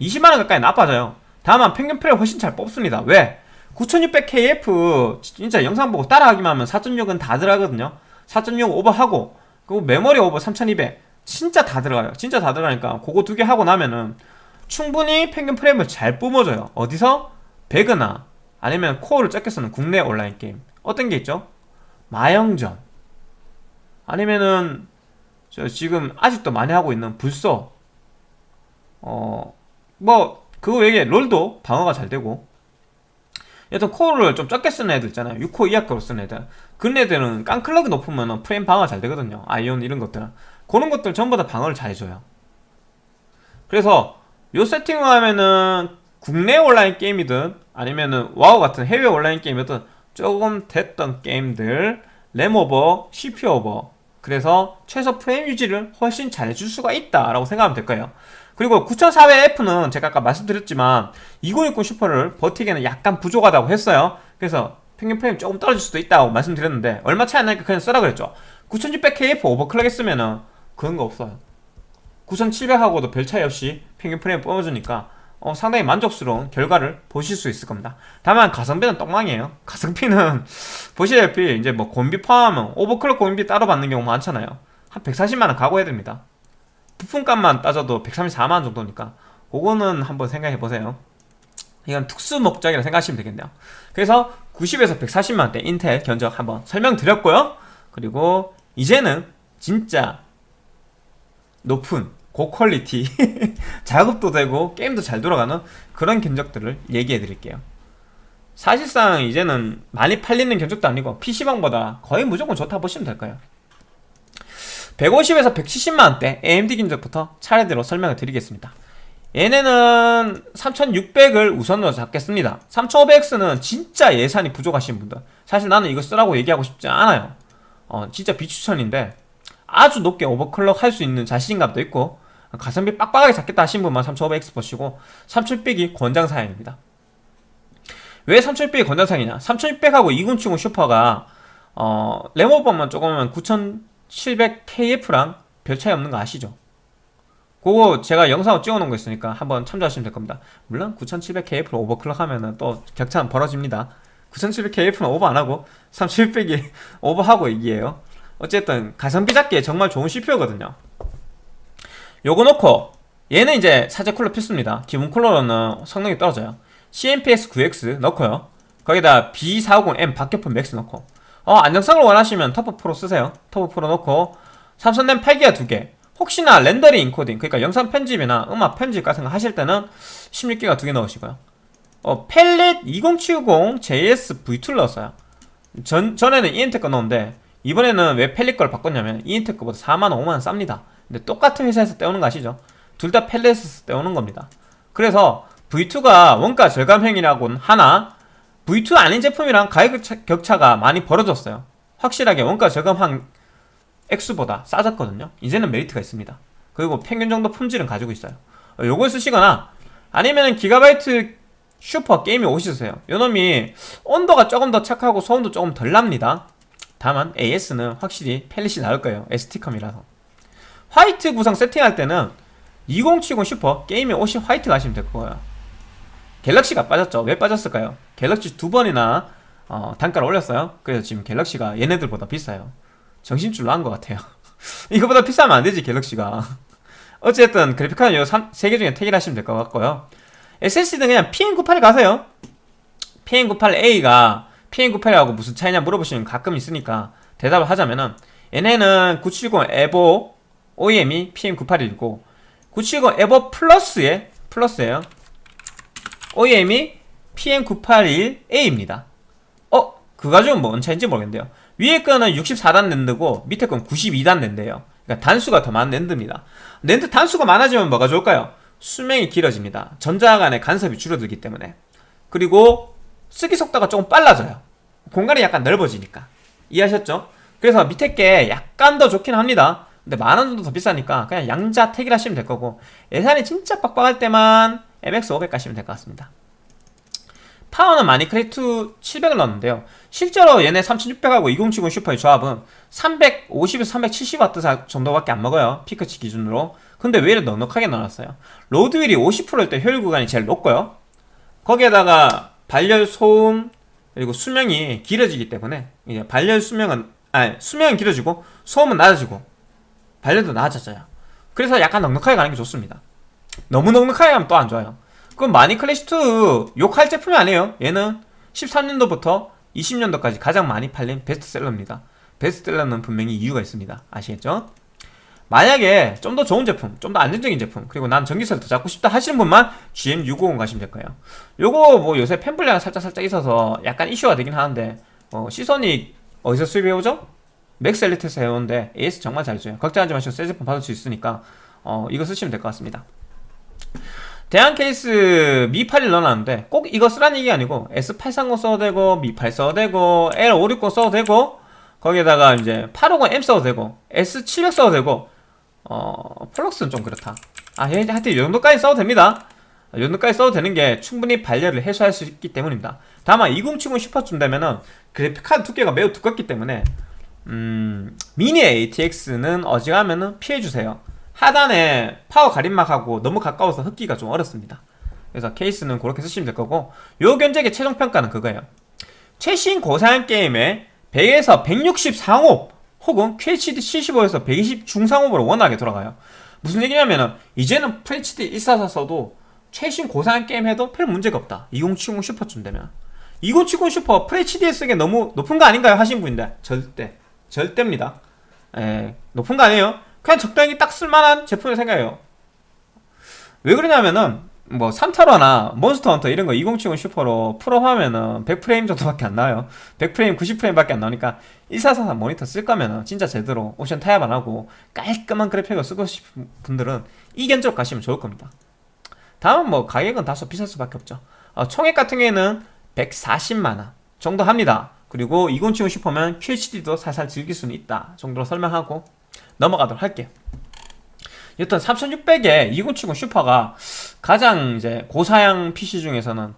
20만원 가까이 나빠져요. 다만 평균 프레임 훨씬 잘 뽑습니다. 왜? 9600KF 진짜 영상 보고 따라하기만 하면 4.6은 다 들어가거든요. 4.6 오버하고 그리고 메모리 오버 3200 진짜 다 들어가요. 진짜 다 들어가니까 그거 두 개 하고 나면은 충분히 평균 프레임을 잘 뿜어줘요. 어디서? 배그나 아니면 코어를 적게 쓰는 국내 온라인 게임. 어떤 게 있죠? 마영전. 아니면은 저 지금 아직도 많이 하고 있는 불소. 어뭐 그거 외에 롤도 방어가 잘 되고. 여튼 코어를 좀 적게 쓰는 애들 있잖아요. 6코 이하급으로 쓰는 애들. 그런 애들은 깡클럭이 높으면 프레임 방어가 잘 되거든요. 아이온 이런 것들. 그런 것들 전부 다 방어를 잘 해줘요. 그래서 요 세팅을 하면은 국내 온라인 게임이든 아니면은 와우 같은 해외 온라인 게임이든 조금 됐던 게임들 램오버, CPU 오버. 그래서 최소 프레임 유지를 훨씬 잘 해줄 수가 있다라고 생각하면 될 거예요. 그리고 9400F는 제가 아까 말씀드렸지만 2060 슈퍼를 버티기에는 약간 부족하다고 했어요. 그래서 평균 프레임 조금 떨어질 수도 있다고 말씀드렸는데 얼마 차이 안 나니까 그냥 쓰라 그랬죠. 9600KF 오버클럭 했으면은 그런 거 없어요. 9700하고도 별 차이 없이 평균 프레임 뽑아주니까 어, 상당히 만족스러운 결과를 보실 수 있을 겁니다. 다만 가성비는 똥망이에요. 가성비는 (laughs) 보시다시피 이제 뭐 공비 포함하면 오버클럭 공비 따로 받는 경우 많잖아요. 한 140만원 각오해야 됩니다. 부품값만 따져도 134만원 정도니까 그거는 한번 생각해 보세요. 이건 특수 목적이라 생각하시면 되겠네요. 그래서 90에서 140만원대 인텔 견적 한번 설명드렸고요. 그리고 이제는 진짜 높은 고퀄리티 (laughs) 작업도 되고 게임도 잘 돌아가는 그런 견적들을 얘기해 드릴게요. 사실상 이제는 많이 팔리는 견적도 아니고 PC방보다 거의 무조건 좋다 보시면 될 거예요 150에서 170만원대 AMD 견적부터 차례대로 설명을 드리겠습니다. 얘네는 3600을 우선으로 잡겠습니다. 3500X는 진짜 예산이 부족하신 분들. 사실 나는 이거 쓰라고 얘기하고 싶지 않아요. 어, 진짜 비추천인데 아주 높게 오버클럭 할 수 있는 자신감도 있고 가성비 빡빡하게 잡겠다 하신 분만 3500X 보시고 3600이 권장사양입니다. 왜 3600이 권장사양이냐? 3600하고 2070 슈퍼가 어, 레모버만 조금은 9700KF랑 별 차이 없는 거 아시죠? 그거 제가 영상을 찍어놓은 거 있으니까 한번 참조하시면 될 겁니다. 물론 9700KF로 오버클럭 하면은 또 격차는 벌어집니다. 9700KF는 오버 안하고 3700이 (laughs) 오버하고 얘기해요. 어쨌든 가성비 잡기에 정말 좋은 CPU거든요 요거 놓고 얘는 이제 사제 쿨러 필수입니다. 기본 쿨러로는 성능이 떨어져요. CMPS 9X 넣고요. 거기다 B450M 박격포 맥스 넣고. 어 안정성을 원하시면 터프 프로 쓰세요. 터프 프로 넣고. 삼성 램 8기가 2개. 혹시나 렌더링 인코딩 그러니까 영상 편집이나 음악 편집 같은 거 하실 때는 16기가 2개 넣으시고요. 어, 펠릿 2070 JS V2를 넣었어요. 전, 전에는 이엠텍 거 넣었는데 이번에는 왜 펠릿 걸 바꿨냐면 이엠텍 거보다 4만원 5만원 쌉니다 근데 똑같은 회사에서 떼오는 거 아시죠? 둘 다 펠릿에서 떼오는 겁니다. 그래서 V2가 원가 절감형이라고는 하나 V2 아닌 제품이랑 가격 격차가 많이 벌어졌어요. 확실하게 원가 절감한 액수보다 싸졌거든요. 이제는 메리트가 있습니다. 그리고 평균 정도 품질은 가지고 있어요. 어, 요걸 쓰시거나 아니면 기가바이트 슈퍼 Gaming OC 쓰세요. 요놈이 온도가 조금 더 착하고 소음도 조금 덜 납니다. 다만 AS는 확실히 펠릿이 나을 거예요. ST컴이라서 화이트 구성 세팅할 때는 2070 슈퍼 Gaming OC 화이트 가시면 될 거예요. 갤럭시가 빠졌죠. 왜 빠졌을까요? 갤럭시 두 번이나 어, 단가를 올렸어요. 그래서 지금 갤럭시가 얘네들보다 비싸요. 정신줄 놓은 것 같아요. (laughs) 이거보다 비싸면 안되지 갤럭시가. (laughs) 어쨌든 그래픽카드 요 3개 중에 택일 하시면 될 것 같고요. SSD는 그냥 PM98 가세요. PM98A가 PM98하고 무슨 차이냐 물어보시면 가끔 있으니까 대답을 하자면은 얘네는 970 에보 OEM이 PM98이고 970 에보 플러스에 플러스에요. OEM이 PM981A입니다. 어? 그 가지고는 뭔 차인지 모르겠는데요. 위에 거는 64단 랜드고 밑에 건 92단 랜드예요. 그러니까 단수가 더 많은 랜드입니다. 랜드 단수가 많아지면 뭐가 좋을까요? 수명이 길어집니다. 전자 간의 간섭이 줄어들기 때문에. 그리고 쓰기 속도가 조금 빨라져요. 공간이 약간 넓어지니까. 이해하셨죠? 그래서 밑에 게 약간 더 좋긴 합니다 근데 만 원 정도 더 비싸니까 그냥 양자 택일 하시면 될 거고 예산이 진짜 빡빡할 때만 MX500 가시면 될 것 같습니다. 파워는 마닉 클래식 700을 넣었는데요. 실제로 얘네 3600하고 2070 슈퍼의 조합은 350에서 370W 정도밖에 안 먹어요. 피크치 기준으로. 근데 왜 이렇게 넉넉하게 넣어놨어요? 로드휠이 50%일 때 효율 구간이 제일 높고요. 거기에다가 발열 소음 그리고 수명이 길어지기 때문에 이제 발열 수명은 아니 수명은 길어지고 소음은 낮아지고 발열도 낮아져요. 그래서 약간 넉넉하게 가는 게 좋습니다. 너무 넉넉하게 가면 또 안 좋아요. 그럼 마니 클래시2 욕할 제품이 아니에요. 얘는 13년도부터 20년도까지 가장 많이 팔린 베스트셀러입니다. 베스트셀러는 분명히 이유가 있습니다. 아시겠죠? 만약에 좀 더 좋은 제품, 좀 더 안정적인 제품 그리고 난 전기세를 더 잡고 싶다 하시는 분만 GM650 가시면 될 거예요. 요거 뭐 요새 팬블리가 살짝 살짝 있어서 약간 이슈가 되긴 하는데 어, 시소닉 어디서 수입해오죠? 맥스 엘리트에서 해오는데 AS 정말 잘 줘요. 걱정하지 마시고 새 제품 받을 수 있으니까 어, 이거 쓰시면 될 것 같습니다. 대한 케이스 미8을 넣어놨는데 꼭 이거 쓰라는 얘기 아니고 S830 써도 되고 미8 써도 되고 L560 써도 되고 거기에다가 이제 850M 써도 되고 S700 써도 되고 어 플럭스는 좀 그렇다. 아 하여튼 이 정도까지 써도 됩니다. 이 정도까지 써도 되는 게 충분히 발열을 해소할 수 있기 때문입니다. 다만 2070 슈퍼쯤 되면은 그래픽카드 두께가 매우 두껍기 때문에 음 미니 ATX는 어지간하면은 피해주세요. 하단에 파워 가림막하고 너무 가까워서 흡기가 좀 어렵습니다. 그래서 케이스는 그렇게 쓰시면 될 거고 요 견적의 최종 평가는 그거예요. 최신 고사양 게임에 100에서 160 상옵 혹은 QHD 75에서 120 중상옵으로 원활하게 돌아가요. 무슨 얘기냐면은 이제는 FHD 144 써도 최신 고사양 게임 해도 별 문제가 없다. 2070 슈퍼쯤 되면. 2070 슈퍼 FHD에 쓰기에 너무 높은 거 아닌가요? 하신 분인데 절대 절대입니다. 에, 높은 거 아니에요. 그냥 적당히 딱 쓸만한 제품을 생각해요. 왜 그러냐면은 뭐 삼탈워나 몬스터 헌터 이런 거 2070 슈퍼로 풀옵 하면은 100프레임 정도밖에 안 나와요. 100프레임 90프레임밖에 안 나오니까 1443 모니터 쓸 거면은 진짜 제대로 옵션 타협 안 하고 깔끔한 그래픽을 쓰고 싶은 분들은 이 견적 가시면 좋을 겁니다. 다음은 뭐 가격은 다소 비쌀 수밖에 없죠. 어, 총액 같은 경우에는 140만원 정도 합니다 그리고 2070 슈퍼면 QHD도 살살 즐길 수는 있다 정도로 설명하고 넘어가도록 할게요. 여튼 3600에 2070 슈퍼가 가장 이제 고사양 PC 중에서는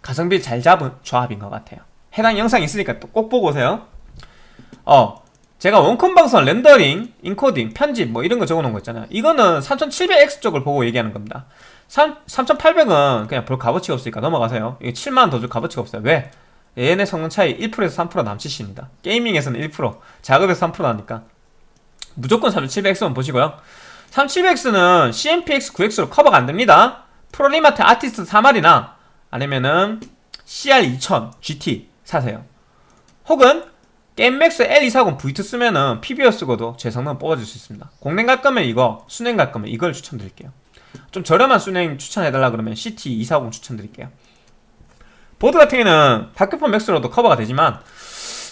가성비 잘 잡은 조합인 것 같아요. 해당 영상 있으니까 또 꼭 보고 오세요. 어 제가 원컴 방송 렌더링, 인코딩, 편집 뭐 이런 거 적어놓은 거 있잖아요. 이거는 3700X 쪽을 보고 얘기하는 겁니다. 3800은 그냥 별 값어치가 없으니까 넘어가세요. 이게 7만원 더 줄 값어치가 없어요. 왜? 얘네 성능 차이 1%에서 3% 남짓입니다. 게이밍에서는 1% 작업에서 3% 나니까. 무조건 3700X만 보시고요. 3700X는 CNPS9X로 커버가 안됩니다. 프로리마텍 아티스트 3R이나 아니면은 CR2000 GT 사세요. 혹은 게임맥스 L240 V2 쓰면은 PBO 쓰고도 제 성능 뽑아줄 수 있습니다. 공랭 갈 거면 이거 수랭 갈 거면 이걸 추천드릴게요. 좀 저렴한 수랭 추천해달라 그러면 CT240 추천드릴게요 보드 같은 경우는 박격포 맥스로도 커버가 되지만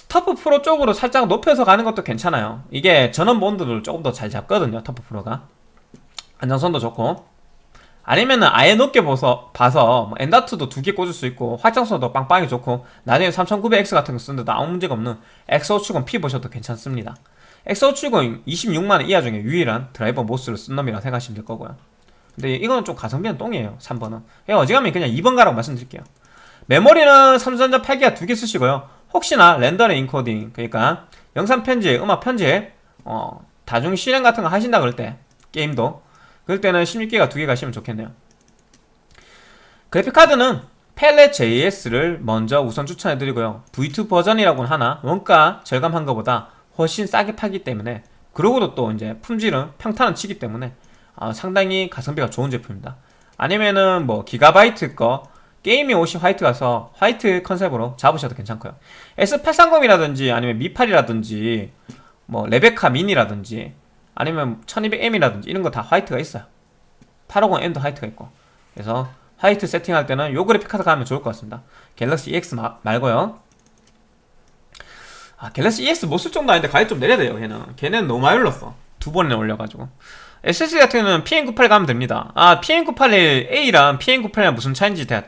터프 프로 쪽으로 살짝 높여서 가는 것도 괜찮아요. 이게 전원부 온도를 조금 더 잘 잡거든요 터프 프로가. 안정성도 좋고. 아니면은 아예 높게 봐서, 봐서 뭐 엔다트도 두 개 꽂을 수 있고 활성도도 빵빵히 좋고 나중에 3900X 같은 거 쓰는데도 아무 문제가 없는 X570 P 보셔도 괜찮습니다. X570 26만원 이하 중에 유일한 Driver MOS를 쓴 놈이라 생각하시면 될 거고요. 근데 이거는 좀 가성비는 똥이에요 3번은. 그냥 어지간하면 그냥 2번 가라고 말씀드릴게요 메모리는 삼성전자 8기가 두 개 쓰시고요. 혹시나 렌더링 인코딩 그러니까 영상 편집, 음악 편집 어, 다중 실행 같은 거 하신다 그럴 때 게임도. 그럴 때는 16기가 두 개 가시면 좋겠네요. 그래픽카드는 펠렛 JS를 먼저 우선 추천해드리고요. V2 버전이라고는 하나 원가 절감한 것보다 훨씬 싸게 팔기 때문에 그러고도 또 이제 품질은 평탄은 치기 때문에 어, 상당히 가성비가 좋은 제품입니다. 아니면은 뭐 기가바이트 거 게이밍 OC 화이트 가서 화이트 컨셉으로 잡으셔도 괜찮고요. S830이라든지 아니면 미8이라든지 뭐 레베카 미니라든지 아니면 1200M이라든지 이런 거 다 화이트가 있어요. 850M도 화이트가 있고. 그래서 화이트 세팅할 때는 요 그래픽 카드 가면 좋을 것 같습니다. 갤럭시 EX 마, 말고요. 아 갤럭시 EX 못 쓸 정도 아닌데 가격 좀 내려야 돼요 걔는. 걔는 너무 많이 올랐어. 두 번이나 올려가지고. SSD 같은 경우는 PM98 가면 됩니다. 아 PM981A랑 PM98이랑 무슨 차이인지 제가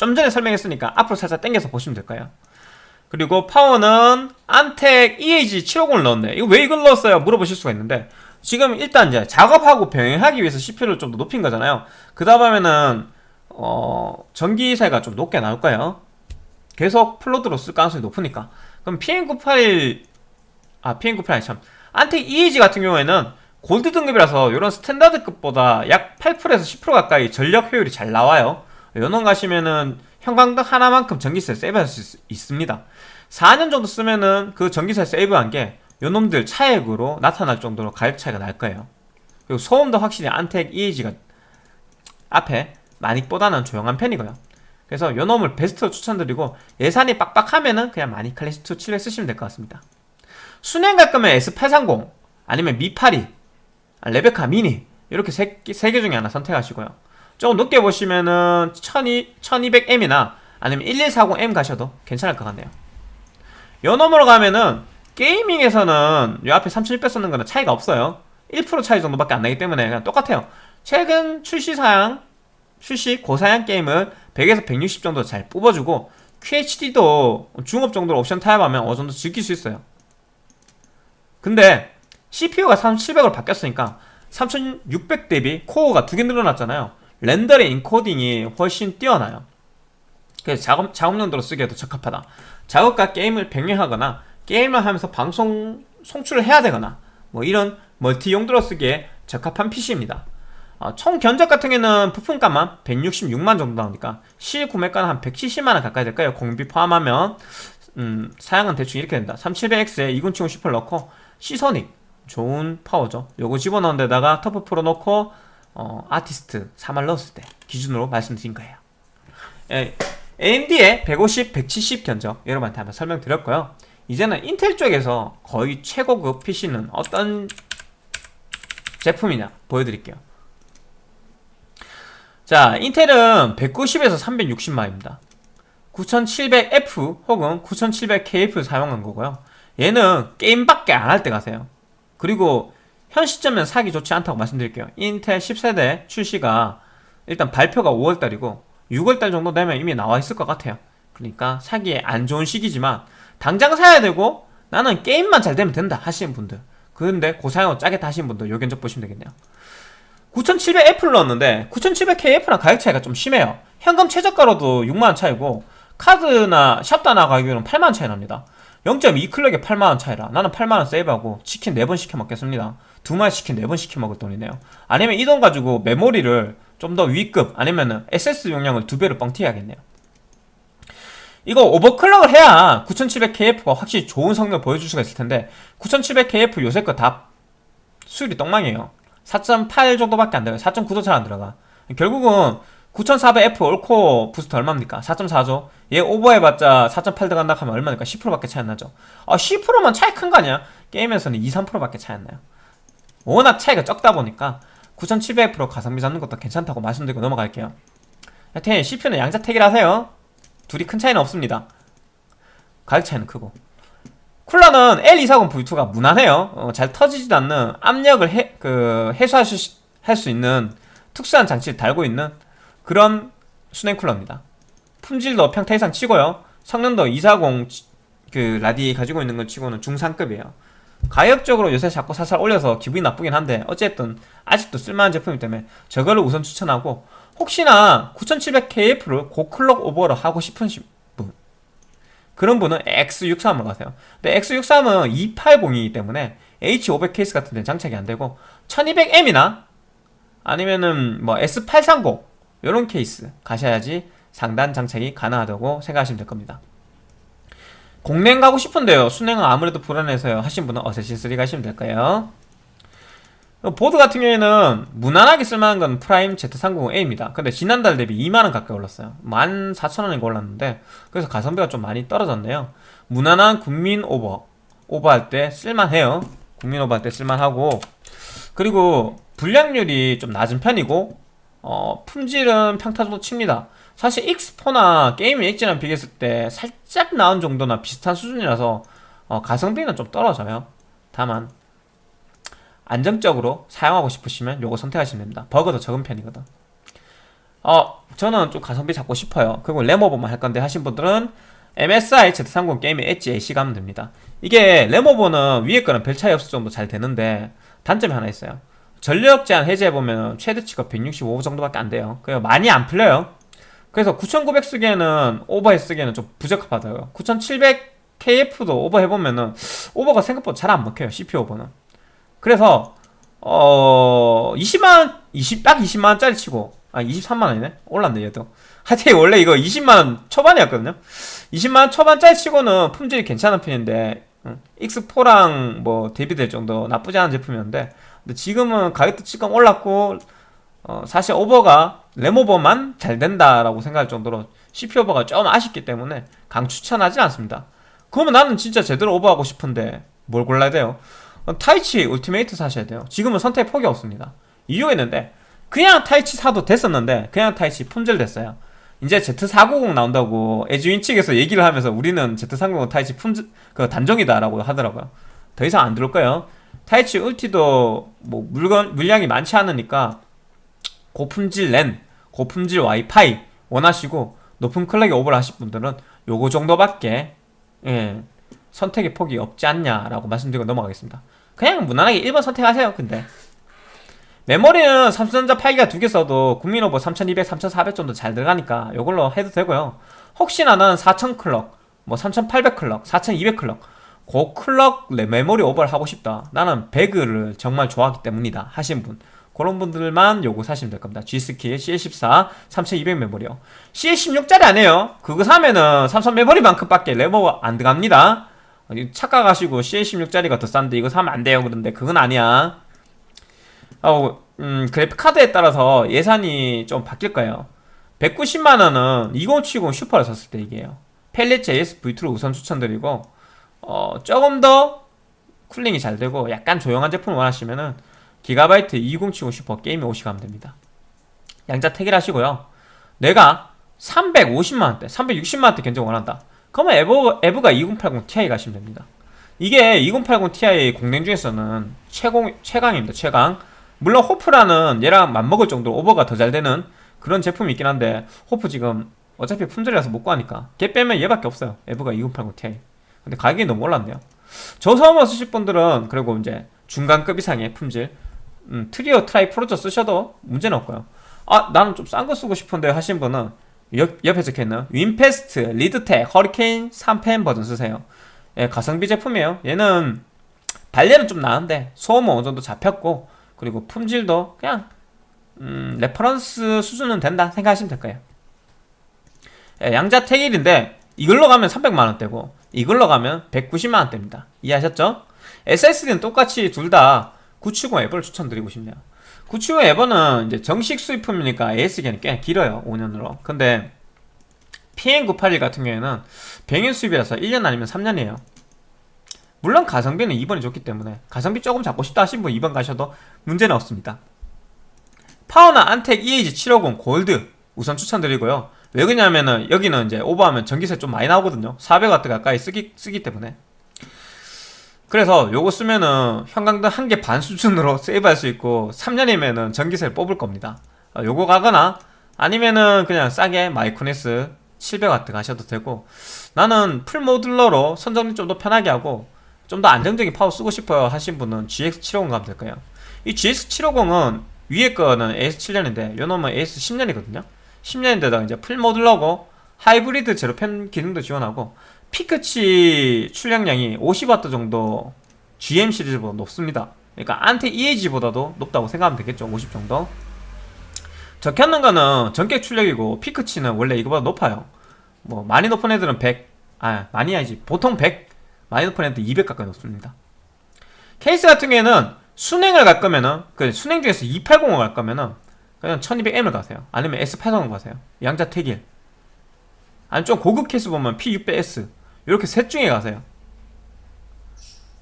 좀 전에 설명했으니까 앞으로 살짝 당겨서 보시면 될까요? 그리고 파워는 안텍 EAG 750을 넣었네. 이거 왜 이걸 넣었어요? 물어보실 수가 있는데 지금 일단 이제 작업하고 병행하기 위해서 CPU를 좀 더 높인 거잖아요. 그 다음 하면은 어 전기세가 좀 높게 나올 거예요. 계속 플로드로 쓸 가능성이 높으니까. 그럼 PM98 아 PM98 참. 안텍 EAG 같은 경우에는 골드 등급이라서 이런 스탠다드급보다 약 8%에서 10% 가까이 전력 효율이 잘 나와요 연원 가시면은 형광등 하나만큼 전기세 세이브할 수 있습니다. 4년 정도 쓰면은 그 전기세 세이브한 게 요놈들 차액으로 나타날 정도로 가격 차이가 날 거예요. 그리고 소음도 확실히 안텍 EAG가 앞에 마닉보다는 조용한 편이고요. 그래서 요놈을 베스트로 추천드리고 예산이 빡빡하면은 그냥 마닉 클래식2 700 쓰시면 될 것 같습니다. 순행 갈 거면 S830 아니면 미8이 레베카 미니 이렇게 세 개 중에 하나 선택하시고요 조금 높게 보시면은 1200M이나 아니면 1140M 가셔도 괜찮을 것 같네요. 요 넘어로 가면은 게이밍에서는 요 앞에 3600 썼는 거는 차이가 없어요. 1% 차이 정도밖에 안 나기 때문에 그냥 똑같아요. 최근 출시사양 출시 고사양 게임을 100에서 160 정도 잘 뽑아주고 QHD도 중옵 정도로 옵션 타협하면 어느 정도 즐길 수 있어요. 근데 CPU가 3700으로 바뀌었으니까 3600 대비 코어가 두 개 늘어났잖아요 렌더링 인코딩이 훨씬 뛰어나요. 그래서 작업, 작업용도로 쓰기에도 적합하다. 작업과 게임을 병행하거나 게임을 하면서 방송 송출을 해야 되거나 뭐 이런 멀티 용도로 쓰기에 적합한 PC입니다. 어, 총 견적 같은 경우는 부품값만 166만 정도 나오니까? 실구매가는 한 170만원 가까이 될까요? 공임비 포함하면 음, 사양은 대충 이렇게 된다. 3700X에 2970 슈퍼를 넣고 시소닉 좋은 파워죠. 요거 집어넣은 데다가 터프 프로 넣고 어, 아티스트 3알 넣었을 때 기준으로 말씀드린 거예요. 예, AMD의 150, 170 견적 여러분한테 한번 설명드렸고요. 이제는 인텔 쪽에서 거의 최고급 PC는 어떤 제품이냐 보여드릴게요. 자 인텔은 190에서 360만입니다. 9700F 혹은 9700KF 사용한 거고요. 얘는 게임밖에 안 할 때 가세요. 그리고 현 시점은 사기 좋지 않다고 말씀드릴게요. 인텔 10세대 출시가 일단 발표가 5월달이고 6월달 정도 되면 이미 나와 있을 것 같아요. 그러니까 사기에 안 좋은 시기지만 당장 사야 되고 나는 게임만 잘 되면 된다 하시는 분들. 그런데 고사양으로 짜게 다시는 분들 요 견적 보시면 되겠네요. 9700F를 넣었는데 9700KF랑 가격 차이가 좀 심해요. 현금 최저가로도 6만원 차이고 카드나 샵다나 가격은 8만원 차이 납니다. 0.2클럭에 8만원 차이라 나는 8만원 세이브하고 치킨 4번 시켜 먹겠습니다 두 마리 치킨 4번 시켜 먹을 돈이네요. 아니면 이 돈 가지고 메모리를 좀 더 위급 아니면은 SS 용량을 두 배로 뻥튀해야겠네요. 이거 오버클럭을 해야 9700KF가 확실히 좋은 성능을 보여줄 수가 있을 텐데 9700KF 요새 거 다 수율이 똥망이에요. 4.8 정도밖에 안 돼요 4.9도 잘 안 들어가. 결국은 9400F 올코 부스트 얼마입니까? 4.4죠 얘 오버해봤자 4.8 들어간다 하면 얼마니까? 10%밖에 차이 안 나죠. 아 10%만 차이 큰 거 아니야? 게임에서는 2, 3%밖에 차이 안 나요 워낙 차이가 적다 보니까 9700F 가성비 잡는 것도 괜찮다고 말씀드리고 넘어갈게요. 하여튼 CPU는 양자택일 하세요. 둘이 큰 차이는 없습니다. 가격 차이는 크고. 쿨러는 L240V2가 무난해요. 어, 잘 터지지도 않는 압력을 해, 그, 해소할 수, 할 수 있는 특수한 장치를 달고 있는 그런 수냉 쿨러입니다. 품질도 평타 이상 치고요. 성능도 240 그 라디 가지고 있는 걸 치고는 중상급이에요 가격적으로 요새 자꾸 살살 올려서 기분이 나쁘긴 한데 어쨌든 아직도 쓸만한 제품이기 때문에 저거를 우선 추천하고 혹시나 9700KF를 고클럭 오버를 하고 싶은 분 그런 분은 X63을 가세요. 근데 X63은 280이기 때문에 H500 케이스 같은 데는 장착이 안되고 1200M이나 아니면은 뭐 S830 이런 케이스 가셔야지 상단 장착이 가능하다고 생각하시면 될 겁니다 공랭 가고 싶은데요. 수랭은 아무래도 불안해서요. 하신 분은 어세신3 가시면 될까요? 보드 같은 경우에는 무난하게 쓸만한 건 프라임 Z390A입니다. 근데 지난달 대비 2만원 가까이 올랐어요. 14,000원인가 올랐는데 그래서 가성비가 좀 많이 떨어졌네요. 무난한 국민 오버 오버할 때 쓸만해요. 국민 오버할 때 쓸만하고. 그리고 불량률이 좀 낮은 편이고 어, 품질은 평타 정도 칩니다 사실 X4나 게임 엑지랑 비교했을 때 살짝 나은 정도나 비슷한 수준이라서 어, 가성비는 좀 떨어져요. 다만 안정적으로 사용하고 싶으시면 요거 선택하시면 됩니다. 버거도 적은 편이거든. 어 저는 좀 가성비 잡고 싶어요. 그리고 레모버만 할 건데 하신 분들은 MSI Z30 게임의 엣지 AC 가면 됩니다. 이게 레모버는 위에 거는 별 차이 없을 정도 잘 되는데 단점이 하나 있어요. 전력 제한 해제해보면 최대치가 165 정도밖에 안 돼요. 그래서 많이 안 풀려요 그래서 9900 쓰기에는 오버해 쓰기에는 좀 부적합하다고요. 9700KF도 오버 해보면은 오버가 생각보다 잘 안 먹혀요 CPU 오버는. 그래서 어 20만 20, 딱 20만원짜리 치고 아 23만원이네? 올랐네 얘도. 하여튼 원래 이거 20만원 초반이었거든요. 20만원 초반짜리 치고는 품질이 괜찮은 편인데 X4랑 뭐 대비될 정도 나쁘지 않은 제품이었는데 근데 지금은 가격도 지금 올랐고 어, 사실 오버가 램오버만 잘 된다라고 생각할 정도로 CPU 오버가 좀 아쉽기 때문에 강 추천하지 않습니다. 그러면 나는 진짜 제대로 오버하고 싶은데 뭘 골라야 돼요? 어, 타이치 울티메이트 사셔야 돼요. 지금은 선택 폭이 없습니다. 이유가 있는데 그냥 타이치 사도 됐었는데 그냥 타이치 품절 됐어요. 이제 Z490 나온다고 에즈윈 측에서 얘기를 하면서 우리는 Z390 타이치 품절 그 단종이다라고 하더라고요. 더 이상 안 들어올 거예요. 타이치 울티도 뭐 물건 물량이 많지 않으니까 고품질 랜, 고품질 와이파이 원하시고 높은 클럭에 오버를 하실 분들은 요거 정도밖에 예, 선택의 폭이 없지 않냐라고 말씀드리고 넘어가겠습니다. 그냥 무난하게 1번 선택하세요 근데. 메모리는 삼성전자 8기가 두 개 써도 국민오버 3200, 3400 정도 잘 들어가니까 이걸로 해도 되고요. 혹시나 나는 4000 클럭, 뭐 3800 클럭, 4200 클럭 고 클럭 메모리 오버를 하고 싶다. 나는 배그를 정말 좋아하기 때문이다 하신 분 그런 분들만 요거 사시면 될 겁니다. G스킬 CL14 3200 메모리요. CL16짜리 아니에요. 그거 사면은 삼성 메모리만큼 밖에 램오버 안 들어갑니다. 착각하시고 CL16짜리가 더 싼데 이거 사면 안 돼요. 그런데 그건 아니야. 어, 음, 그래픽 카드에 따라서 예산이 좀 바뀔 거예요. 190만원은 2070 슈퍼를 샀을 때 얘기해요. 팰릿 JS V2를 우선 추천드리고, 어, 조금 더 쿨링이 잘 되고, 약간 조용한 제품을 원하시면은, 기가바이트 2070 슈퍼 게이밍 OC 가면 됩니다. 양자 택일 하시고요. 내가 350만원대, 360만원대 견적 원한다. 그러면 에버, EVGA 2080 Ti 가시면 됩니다. 이게 2080 Ti 공랭 중에서는 최공, 최강입니다. 최강. 물론 HOF라는 얘랑 맞먹을 정도로 오버가 더 잘 되는 그런 제품이 있긴 한데 호프 지금 어차피 품절이라서 못 구하니까 걔 빼면 얘밖에 없어요. EVGA 2080 Ti. 근데 가격이 너무 올랐네요. 저소음을 쓰실 분들은 그리고 이제 중간급 이상의 품질 음, Trio Tri Frozr 쓰셔도 문제는 없고요. 아 나는 좀 싼 거 쓰고 싶은데 하신 분은 옆, 옆에 적혀있는 WinFast, Leadtek, Hurricane 3팬 버전 쓰세요. 예, 가성비 제품이에요. 얘는 발열은 좀 나은데 소음은 어느 정도 잡혔고 그리고 품질도 그냥 음, reference 수준은 된다 생각하시면 될 거예요. 예, 양자 택일인데 이걸로 가면 300만원대고 이걸로 가면 190만원대입니다. 이해하셨죠? SSD는 똑같이 둘 다 970 EVO를 추천드리고 싶네요. 970 앱은 이제 정식 수입품이니까 AS기간이 꽤 길어요. 5년으로. 근데 PN981 같은 경우에는 병행 수입이라서 1년 아니면 3년이에요. 물론 가성비는 2번이 좋기 때문에 가성비 조금 잡고 싶다 하신 분 2번 가셔도 문제는 없습니다. 파워나 안텍 EAG750 골드 우선 추천드리고요. 왜 그러냐면은 여기는 이제 오버하면 전기세 좀 많이 나오거든요. 400W 가까이 쓰기, 쓰기 때문에. 그래서 요거 쓰면은 형광등 한 개 반 수준으로 (laughs) 세이브할 수 있고 3년이면은 전기세를 뽑을 겁니다. 아, 요거 가거나 아니면은 그냥 싸게 마이크로닉스 700W 가셔도 되고 나는 full modular로 선정리 좀 더 편하게 하고 좀 더 안정적인 파워 쓰고 싶어요 하신 분은 GX750 가면 될 거예요. 이 GX750은 위에 거는 AS7년인데 요 놈은 AS10년이거든요. 10년인데다가 이제 full modular고 하이브리드 제로 팬 기능도 지원하고 피크치 출력량이 50W 정도 GM 시리즈보다 높습니다. 그러니까 안테 EAG보다도 높다고 생각하면 되겠죠. 50 정도. 적혀있는 거는 전격 출력이고 피크치는 원래 이거보다 높아요. 뭐 많이 높은 애들은 100, 아 많이 아니지 보통 100, 많이 높은 애들 200 가까이 높습니다. 케이스 같은 경우에는 순행을 갈 거면은 그 순행 중에서 280을 갈 거면은 그냥 1200M을 가세요. 아니면 S830 가세요. 양자 택일. 아니 좀 고급 케이스 보면 P600S 이렇게 셋 중에 가세요.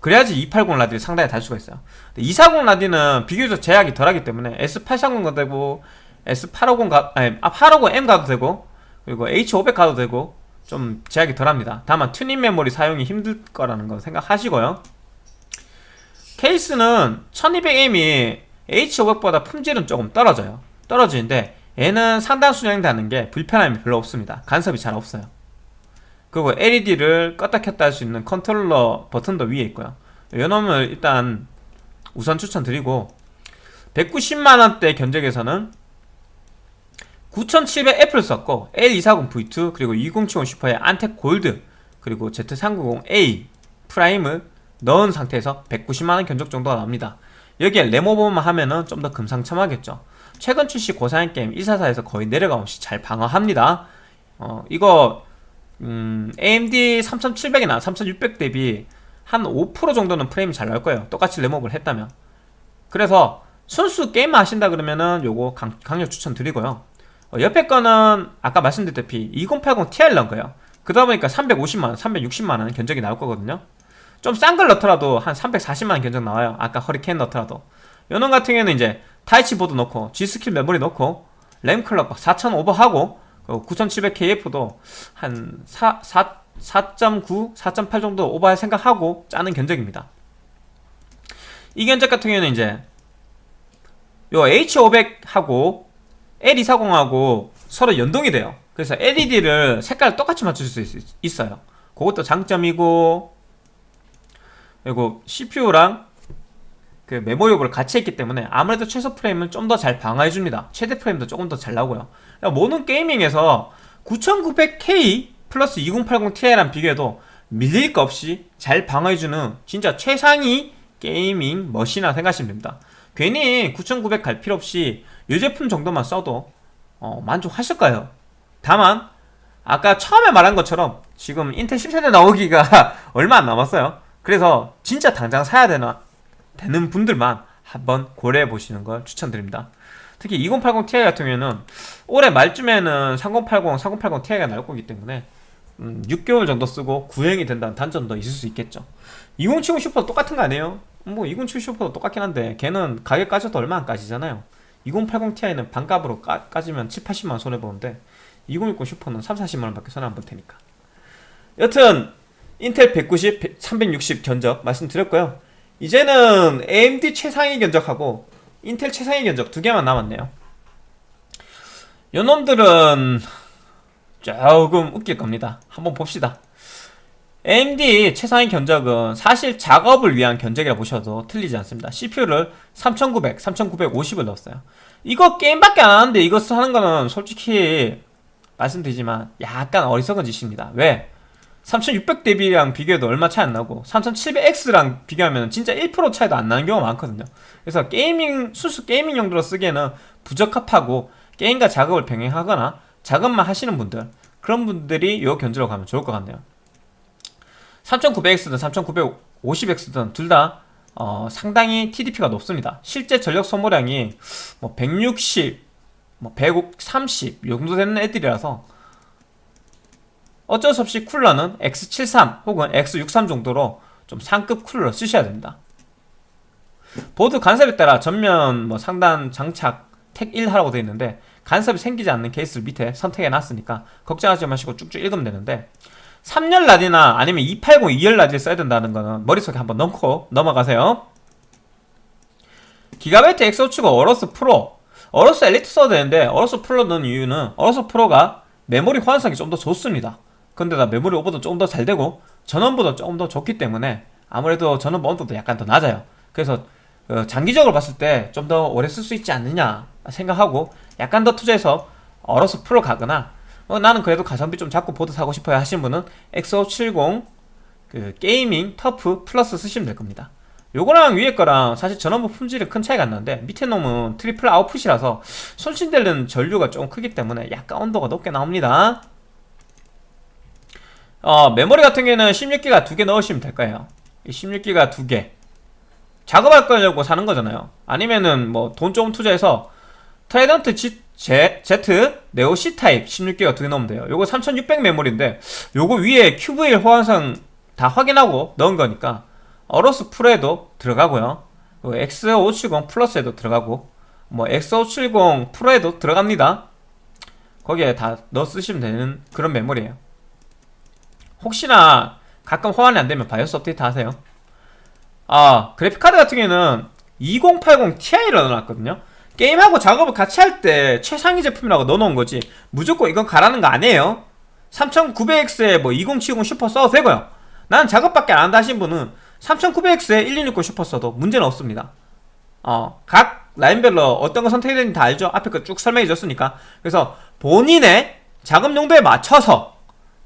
그래야지 280 라디를 상당히 달 수가 있어요. 240 라디는 비교적 제약이 덜하기 때문에 S830 가도 되고 S850 가 아니 850M 가도 되고 그리고 H500 가도 되고 좀 제약이 덜합니다. 다만 튜닝 메모리 사용이 힘들 거라는 거 생각하시고요. 케이스는 1200M이 H500보다 품질은 조금 떨어져요. 떨어지는데 얘는 상단 수랭 다는 게 불편함이 별로 없습니다. 간섭이 잘 없어요. 그리고 LED를 껐다 켰다 할 수 있는 컨트롤러 버튼도 위에 있고요. 이놈을 일단 우선 추천드리고 190만원대 견적에서는 9700 F를 썼고 L240V2 그리고 2070 슈퍼의 안텍 골드 그리고 Z390A 프라임을 넣은 상태에서 190만원 견적 정도가 나옵니다. 여기에 램오버만 하면은 좀 더 금상첨화겠죠. 최근 출시 고사양 게임 144에서 거의 내려감 없이 잘 방어합니다. 어, 이거 음, AMD 3700이나 3600 대비 한 5% 정도는 프레임이 잘 나올 거예요. 똑같이 램오버를 했다면. 그래서 순수 게임 하신다 그러면은 요거 강, 강력 추천드리고요. 어, 옆에 거는 아까 말씀드렸다시피 2080 Ti 넣은 거예요. 그러다 보니까 350만원, 360만원 견적이 나올 거거든요. 좀 싼 걸 넣더라도 한 340만원 견적 나와요. 아까 허리케인 넣더라도. 요놈 같은 경우에는 이제 타이치 보드 넣고 G스킬 메모리 넣고 램 클럭 4000 오버하고 9700KF도 한 4, 4, 4.9, 4.8 정도 오버할 생각하고 짜는 견적입니다. 이 견적 같은 경우에는 이제 요 H500하고 L240하고 서로 연동이 돼요. 그래서 LED를 색깔 똑같이 맞출 수 있, 있어요. 그것도 장점이고 그리고 CPU랑 그 메모리 오버를 같이 했기 때문에 아무래도 최소 프레임은 좀 더 잘 방어해줍니다. 최대 프레임도 조금 더 잘 나오고요. 모든 gaming에서 9900K 플러스 2080ti랑 비교해도 밀릴 거 없이 잘 방어해주는 진짜 최상위 gaming machine이라 생각하시면 됩니다. 괜히 9900 갈 필요 없이 이 제품 정도만 써도 어, 만족하실 거예요. 다만 아까 처음에 말한 것처럼 지금 인텔 10세대 나오기가 (laughs) 얼마 안 남았어요. 그래서 진짜 당장 사야 되나 되는 분들만 한번 고려해 보시는 걸 추천드립니다. 특히 2080 Ti 같은 경우에는 올해 말쯤에는 3080, 3080 Ti가 나올 거기 때문에 음, 6개월 정도 쓰고 구형이 된다는 단점도 있을 수 있겠죠. 2070 슈퍼도 똑같은 거 아니에요? 뭐 2070 슈퍼도 똑같긴 한데 걔는 가격 까져도 얼마 안 까지잖아요. 2080 Ti는 반값으로 까, 까지면 7, 80만원 손해보는데 2060 슈퍼는 3, 40만원 밖에 손해 안 볼 테니까. 여튼 인텔 190, 360 견적 말씀드렸고요. 이제는 AMD 최상위 견적하고 인텔 최상위 견적 두 개만 남았네요. 요놈들은 조금 웃길 겁니다. 한번 봅시다. AMD 최상위 견적은 사실 작업을 위한 견적이라 보셔도 틀리지 않습니다. CPU를 3900, 3950을 넣었어요. 이거 게임밖에 안 하는데 이거 하는 거는 솔직히 말씀드리지만 약간 어리석은 짓입니다. 왜? 3600 대비랑 비교해도 얼마 차이 안 나고 3700X랑 비교하면 진짜 1% 차이도 안 나는 경우가 많거든요. 그래서 gaming 순수 gaming 용도로 쓰기에는 부적합하고 게임과 작업을 병행하거나 작업만 하시는 분들 그런 분들이 요 견주로 가면 좋을 것 같네요. 3900X든 3950X든 둘다 어, 상당히 TDP가 높습니다. 실제 전력 소모량이 뭐 160, 뭐 130, 이 정도 되는 애들이라서 어쩔 수 없이 쿨러는 X73 혹은 X63 정도로 좀 상급 쿨러 쓰셔야 됩니다. 보드 간섭에 따라 전면 뭐 상단 장착 택 1 하라고 되어 있는데 간섭이 생기지 않는 케이스를 밑에 선택해 놨으니까 걱정하지 마시고 쭉쭉 읽으면 되는데 3열 라디나 아니면 280 2열 라디를 써야 된다는 거는 머릿속에 한번 넣고 넘어가세요. 기가바이트 엑소치고 어로스 프로 어로스 엘리트 써도 되는데 어로스 프로 넣은 이유는 어로스 프로가 메모리 호환성이 좀 더 좋습니다. 근데 나 메모리 오버도 조금 더 잘 되고 전원부도 조금 더 좋기 때문에 아무래도 전원부 온도도 약간 더 낮아요. 그래서 어, 장기적으로 봤을 때 좀 더 오래 쓸 수 있지 않느냐 생각하고 약간 더 투자해서 어로스 프로 가거나 어, 나는 그래도 가성비 좀 잡고 보드 사고 싶어요 하시는 분은 X570 그 Gaming TUF Plus 쓰시면 될 겁니다. 요거랑 위에 거랑 사실 전원부 품질은 큰 차이가 안 나는데 밑에 놈은 triple output이라서 손실되는 전류가 좀 크기 때문에 약간 온도가 높게 나옵니다. 어, 메모리 같은 경우에는 16기가 두 개 넣으시면 될 거예요. 16기가 두 개. 작업할 거려고 사는 거잖아요. 아니면은 뭐 돈 조금 투자해서 Trident G, Z, Z Neo C 타입 16기가 두 개 넣으면 돼요. 요거 3600 메모리인데 요거 위에 QVL 호환성 다 확인하고 넣은 거니까 어로스 프로에도 들어가고요. X570 플러스에도 들어가고 뭐 X570 프로에도 들어갑니다. 거기에 다 넣어 쓰시면 되는 그런 메모리예요. 혹시나 가끔 호환이 안되면 바이오스 업데이트 하세요. 아 그래픽카드 같은 경우에는 2080 Ti를 넣어놨거든요. 게임하고 작업을 같이 할 때 최상위 제품이라고 넣어놓은 거지 무조건 이건 가라는 거 아니에요. 3900X에 뭐 2070 슈퍼 써도 되고요. 나는 작업밖에 안 한다 하신 분은 3900X에 1660 슈퍼 써도 문제는 없습니다. 어, 각 라인별로 어떤 거 선택해야 되는지 다 알죠? 앞에 거 쭉 설명해 줬으니까. 그래서 본인의 작업 용도에 맞춰서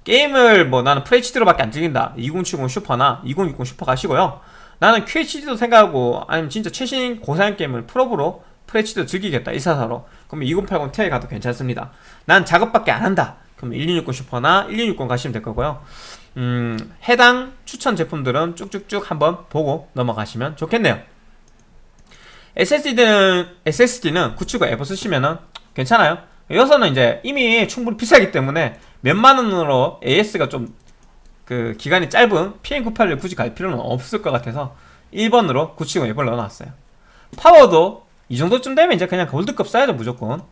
게임을 뭐 나는 FHD로 밖에 안 즐긴다. 2070 슈퍼나 2060 슈퍼 가시고요. 나는 QHD도 생각하고 아니면 진짜 최신 고사양 게임을 프로브로 FHD로 즐기겠다 144로. 그러면 2080 Ti 가도 괜찮습니다. 난 작업밖에 안 한다. 그럼 1260 슈퍼나 1260 가시면 될 거고요. 음, 해당 추천 제품들은 쭉쭉쭉 한번 보고 넘어가시면 좋겠네요. SSD는 SSD는 979 에버 쓰시면은 괜찮아요 여기서는 이제 이미 충분히 비싸기 때문에 몇만 원으로 AS가 좀 그 기간이 짧은 PM981을 굳이 갈 필요는 없을 것 같아서 1번으로 970 앱을 넣어놨어요. 파워도 이 정도쯤 되면 이제 그냥 골드급 써야죠 무조건.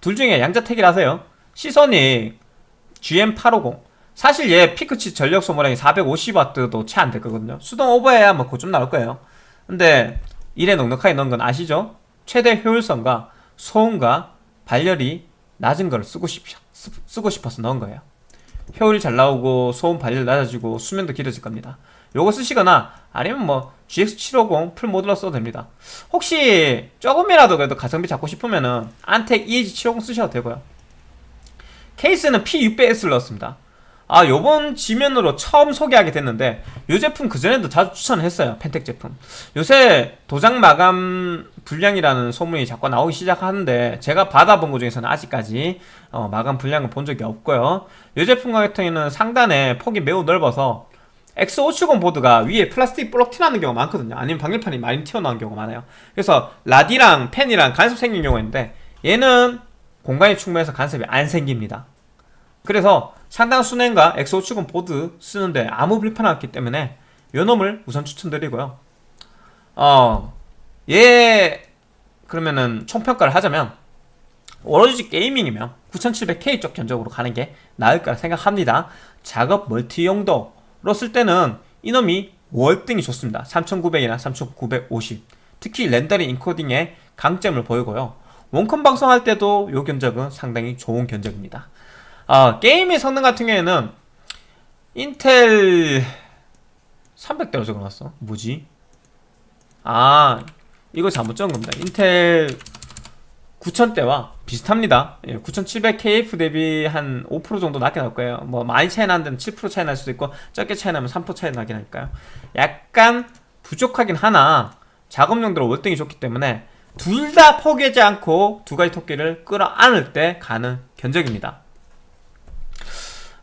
둘 중에 양자택일 하세요. 시선이 GM850 사실 얘 피크치 전력 소모량이 450W도 채안 됐거든요. 수동 오버해야 뭐 그좀 나올 거예요. 근데 이래 넉넉하게 넣은 건 아시죠? 최대 효율성과 소음과 발열이 낮은 걸 쓰고 싶, 쓰고 싶어서 넣은 거예요. 효율이 잘 나오고 소음 발열 낮아지고 수면도 길어질 겁니다. 요거 쓰시거나 아니면 뭐 GX750 풀 모듈러 써도 됩니다. 혹시 조금이라도 그래도 가성비 잡고 싶으면은 안텍 EAG750 쓰셔도 되고요. 케이스는 P600S를 넣었습니다 아 요번 지면으로 처음 소개하게 됐는데 요 제품 그전에도 자주 추천을 했어요 펜텍 제품. 요새 도장 마감 불량이라는 소문이 자꾸 나오기 시작하는데 제가 받아본 것 중에서는 아직까지 어, 마감 불량을 본 적이 없고요. 요 제품 같은 경우에는 상단에 폭이 매우 넓어서 X570 보드가 위에 플라스틱 블록 튀어나오는 경우가 많거든요. 아니면 방열판이 많이 튀어나오는 경우가 많아요. 그래서 라디랑 펜이랑 간섭 생긴 경우가 있는데 얘는 공간이 충분해서 간섭이 안 생깁니다. 그래서 상당 수냉과 X570 보드 쓰는데 아무 불편 없기 때문에 요 놈을 우선 추천드리고요. 어, 얘 그러면은 총평가를 하자면 오로지 게이밍이면 9700K 쪽 견적으로 가는 게 나을 거라 생각합니다. 작업 멀티 용도로 쓸 때는 이놈이 월등히 좋습니다. 3900이나 3950 특히 렌더링 인코딩의 강점을 보이고요. 원컴 방송할 때도 요 견적은 상당히 좋은 견적입니다 어, 게임의 성능 같은 경우에는 인텔 300대로 적어놨어. 뭐지? 아 이거 잘못 적은 겁니다. 인텔 9000대와 비슷합니다. 예, 9700KF 대비 한 5% 정도 낮게 나올 거예요. 뭐 많이 차이 나는 데는 7% 차이 날 수도 있고 적게 차이 나면 3% 차이 나긴 할까요. 약간 부족하긴 하나 작업용도로 월등히 좋기 때문에 둘 다 포기하지 않고 두 가지 토끼를 끌어안을 때 가는 견적입니다. 어,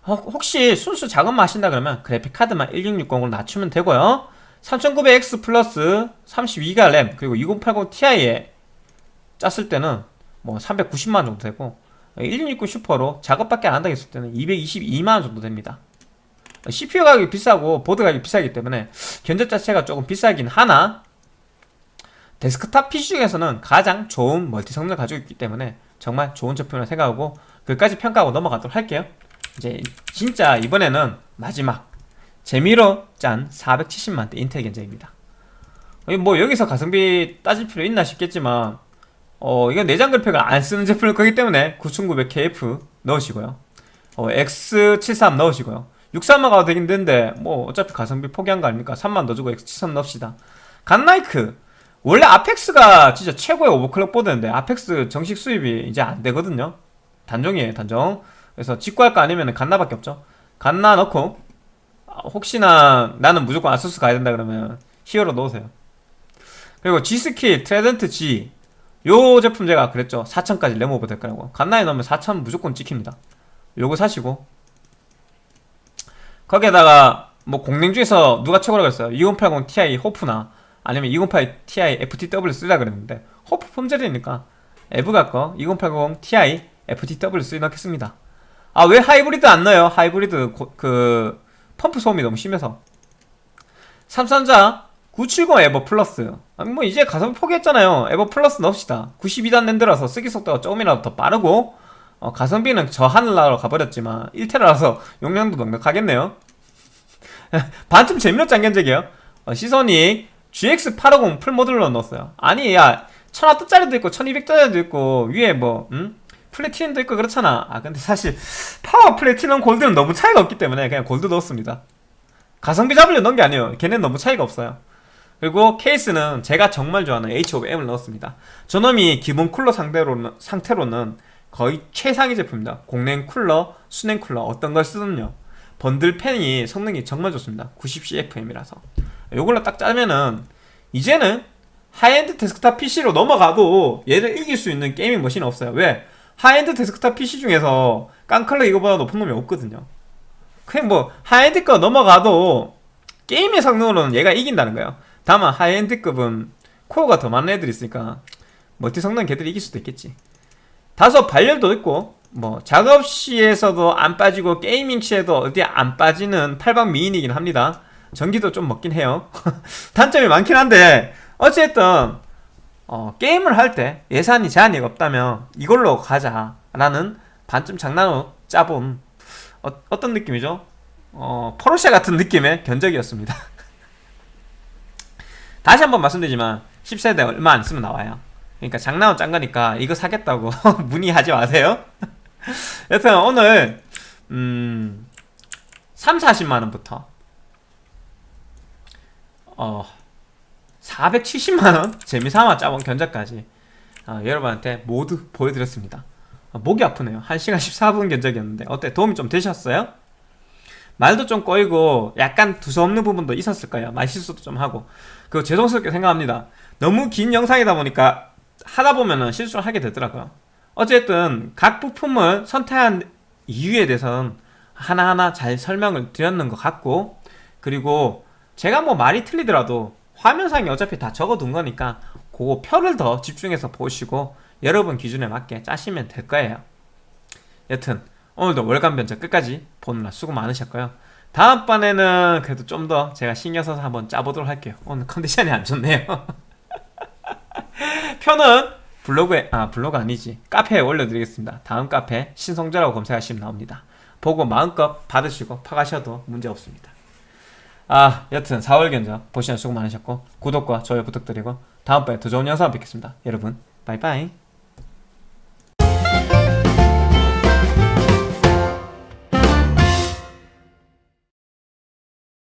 혹시 순수 작업만 하신다 그러면 그래픽카드만 1660으로 낮추면 되고요. 3900X 플러스 32기가 램 그리고 2080 Ti에 짰을 때는 뭐 390만원 정도 되고 1660 슈퍼로 작업밖에 안 한다 했을 때는 222만원 정도 됩니다. CPU 가격이 비싸고 보드 가격이 비싸기 때문에 견적 자체가 조금 비싸긴 하나 데스크탑 PC 중에서는 가장 좋은 멀티 성능을 가지고 있기 때문에 정말 좋은 제품이라고 생각하고 그까지 평가하고 넘어가도록 할게요 이제 진짜 이번에는 마지막 재미로 짠 470만대 인텔 견적입니다. 뭐 여기서 가성비 따질 필요 있나 싶겠지만 어 이건 내장 그래픽을 안 쓰는 제품일 거기 때문에 9900KF 넣으시고요. 어, X73 넣으시고요. 63만 가도 되긴 되는데 뭐 어차피 가성비 포기한 거 아닙니까? 3만 더 주고 X73 넣읍시다. 갓나이크. 원래 아펙스가 진짜 최고의 오버클럭 보드인데 아펙스 정식 수입이 이제 안 되거든요. 단종이에요 단종 그래서 거 아니면 갓라밖에 없죠. 갓라 넣고 혹시나 나는 무조건 ASUS 가야 된다 그러면 Hero 넣으세요. 그리고 G.Skill Trident Z. 요 제품 제가 그랬죠. 4천까지 램오버 될 거라고. 갓라에 넣으면 4천 무조건 찍힙니다. 요거 사시고. 거기에다가 뭐 공랭 중에서 누가 최고라고 했어요? 2080 Ti HOF나 아니면 2080 Ti FTW3라 그랬는데 호프 폼젤이니까. EVGA 거 2080 Ti FTW3 넣겠습니다 아 왜 하이브리드 안 넣어요? 하이브리드 고, 그 펌프 소음이 너무 심해서. 삼성 970 EVO Plus. 아니 뭐 이제 가성비 포기했잖아요. EVO Plus 넣읍시다. 92단 NAND라서 쓰기 속도가 조금이라도 더 빠르고 어, 가성비는 저 하늘나라로 가버렸지만 1테라라서 용량도 넉넉하겠네요. (laughs) 반쯤 재미로 짠 견적이에요. 어, Seasonic GX850 풀모듈로 넣었어요. 아니 야 1000W짜리도 있고 1200짜리도 있고 위에 뭐 음? platinum도 있고 그렇잖아. 아 근데 사실 파워 플래티넘 골드는 너무 차이가 없기 때문에 그냥 골드 넣었습니다. 가성비 잡으려 넣은 게 아니에요. 걔는 너무 차이가 없어요. 그리고 케이스는 제가 정말 좋아하는 H500M을 넣었습니다. 저놈이 기본 쿨러 상대로는, 상태로는 거의 최상위 제품입니다. 공냉 쿨러, 수냉 쿨러 어떤 걸 쓰든요. 번들 팬이 성능이 정말 좋습니다. 90CFM이라서. 요걸로 딱 짜면은 이제는 하이엔드 데스크탑 PC로 넘어가도 얘를 이길 수 있는 gaming machine은 없어요. 왜? 하이엔드 데스크탑 PC 중에서 깡클럭 이거보다 높은 놈이 없거든요. 그냥 뭐 하이엔드 거 넘어가도 게임의 성능으로는 얘가 이긴다는 거예요. 다만 high-end급은 코어가 더 많은 애들이 있으니까 멀티 성능 걔들이 이길 수도 있겠지. 다소 발열도 있고 뭐 작업 시에서도 안 빠지고 gaming 시에도 어디 안 빠지는 8방 미인이긴 합니다. 전기도 좀 먹긴 해요. (laughs) 단점이 많긴 한데 어쨌든 어, 게임을 할 때 예산이 제한이 없다면 이걸로 가자라는 반쯤 장난으로 짜본 어, 떤 느낌이죠? 어, 포르쉐 같은 느낌의 견적이었습니다. (laughs) 다시 한번 말씀드리지만 10세대 얼마 안 쓰면 나와요. 그러니까 장난은 짠 거니까 이거 사겠다고 (laughs) 문의하지 마세요. (laughs) 여튼 오늘 음 3, 40만원부터 어 470만원 재미삼아 짜본 견적까지 어, 여러분한테 모두 보여드렸습니다. 어, 목이 아프네요. 1시간 14분 견적이었는데 어때? 도움이 좀 되셨어요? 말도 좀 꼬이고 약간 두서없는 부분도 있었을 거예요. 말실수도 좀 하고. 그 죄송스럽게 생각합니다. 너무 긴 영상이다 보니까 하다 보면은 실수를 하게 되더라고요. 어쨌든 각 부품을 선택한 이유에 대해서는 하나하나 잘 설명을 드렸는 것 같고 그리고 제가 뭐 말이 틀리더라도 화면상에 어차피 다 적어둔 거니까 그거 표를 더 집중해서 보시고 여러분 기준에 맞게 짜시면 될 거예요. 여튼 오늘도 월간 변적 끝까지 보느라 수고 많으셨고요. 다음번에는 그래도 좀 더 제가 신경 써서 한번 짜보도록 할게요. 오늘 컨디션이 안 좋네요. (laughs) 표는 블로그에 아 블로그 아니지 카페에 올려드리겠습니다. 다음 카페 신성재라고 검색하시면 나옵니다. 보고 마음껏 받으시고 파가셔도 문제 없습니다. 아 여튼 4월 견적 보시는 수고 많으셨고 구독과 좋아요 부탁드리고 다음번에 더 좋은 영상 뵙겠습니다. 여러분 바이바이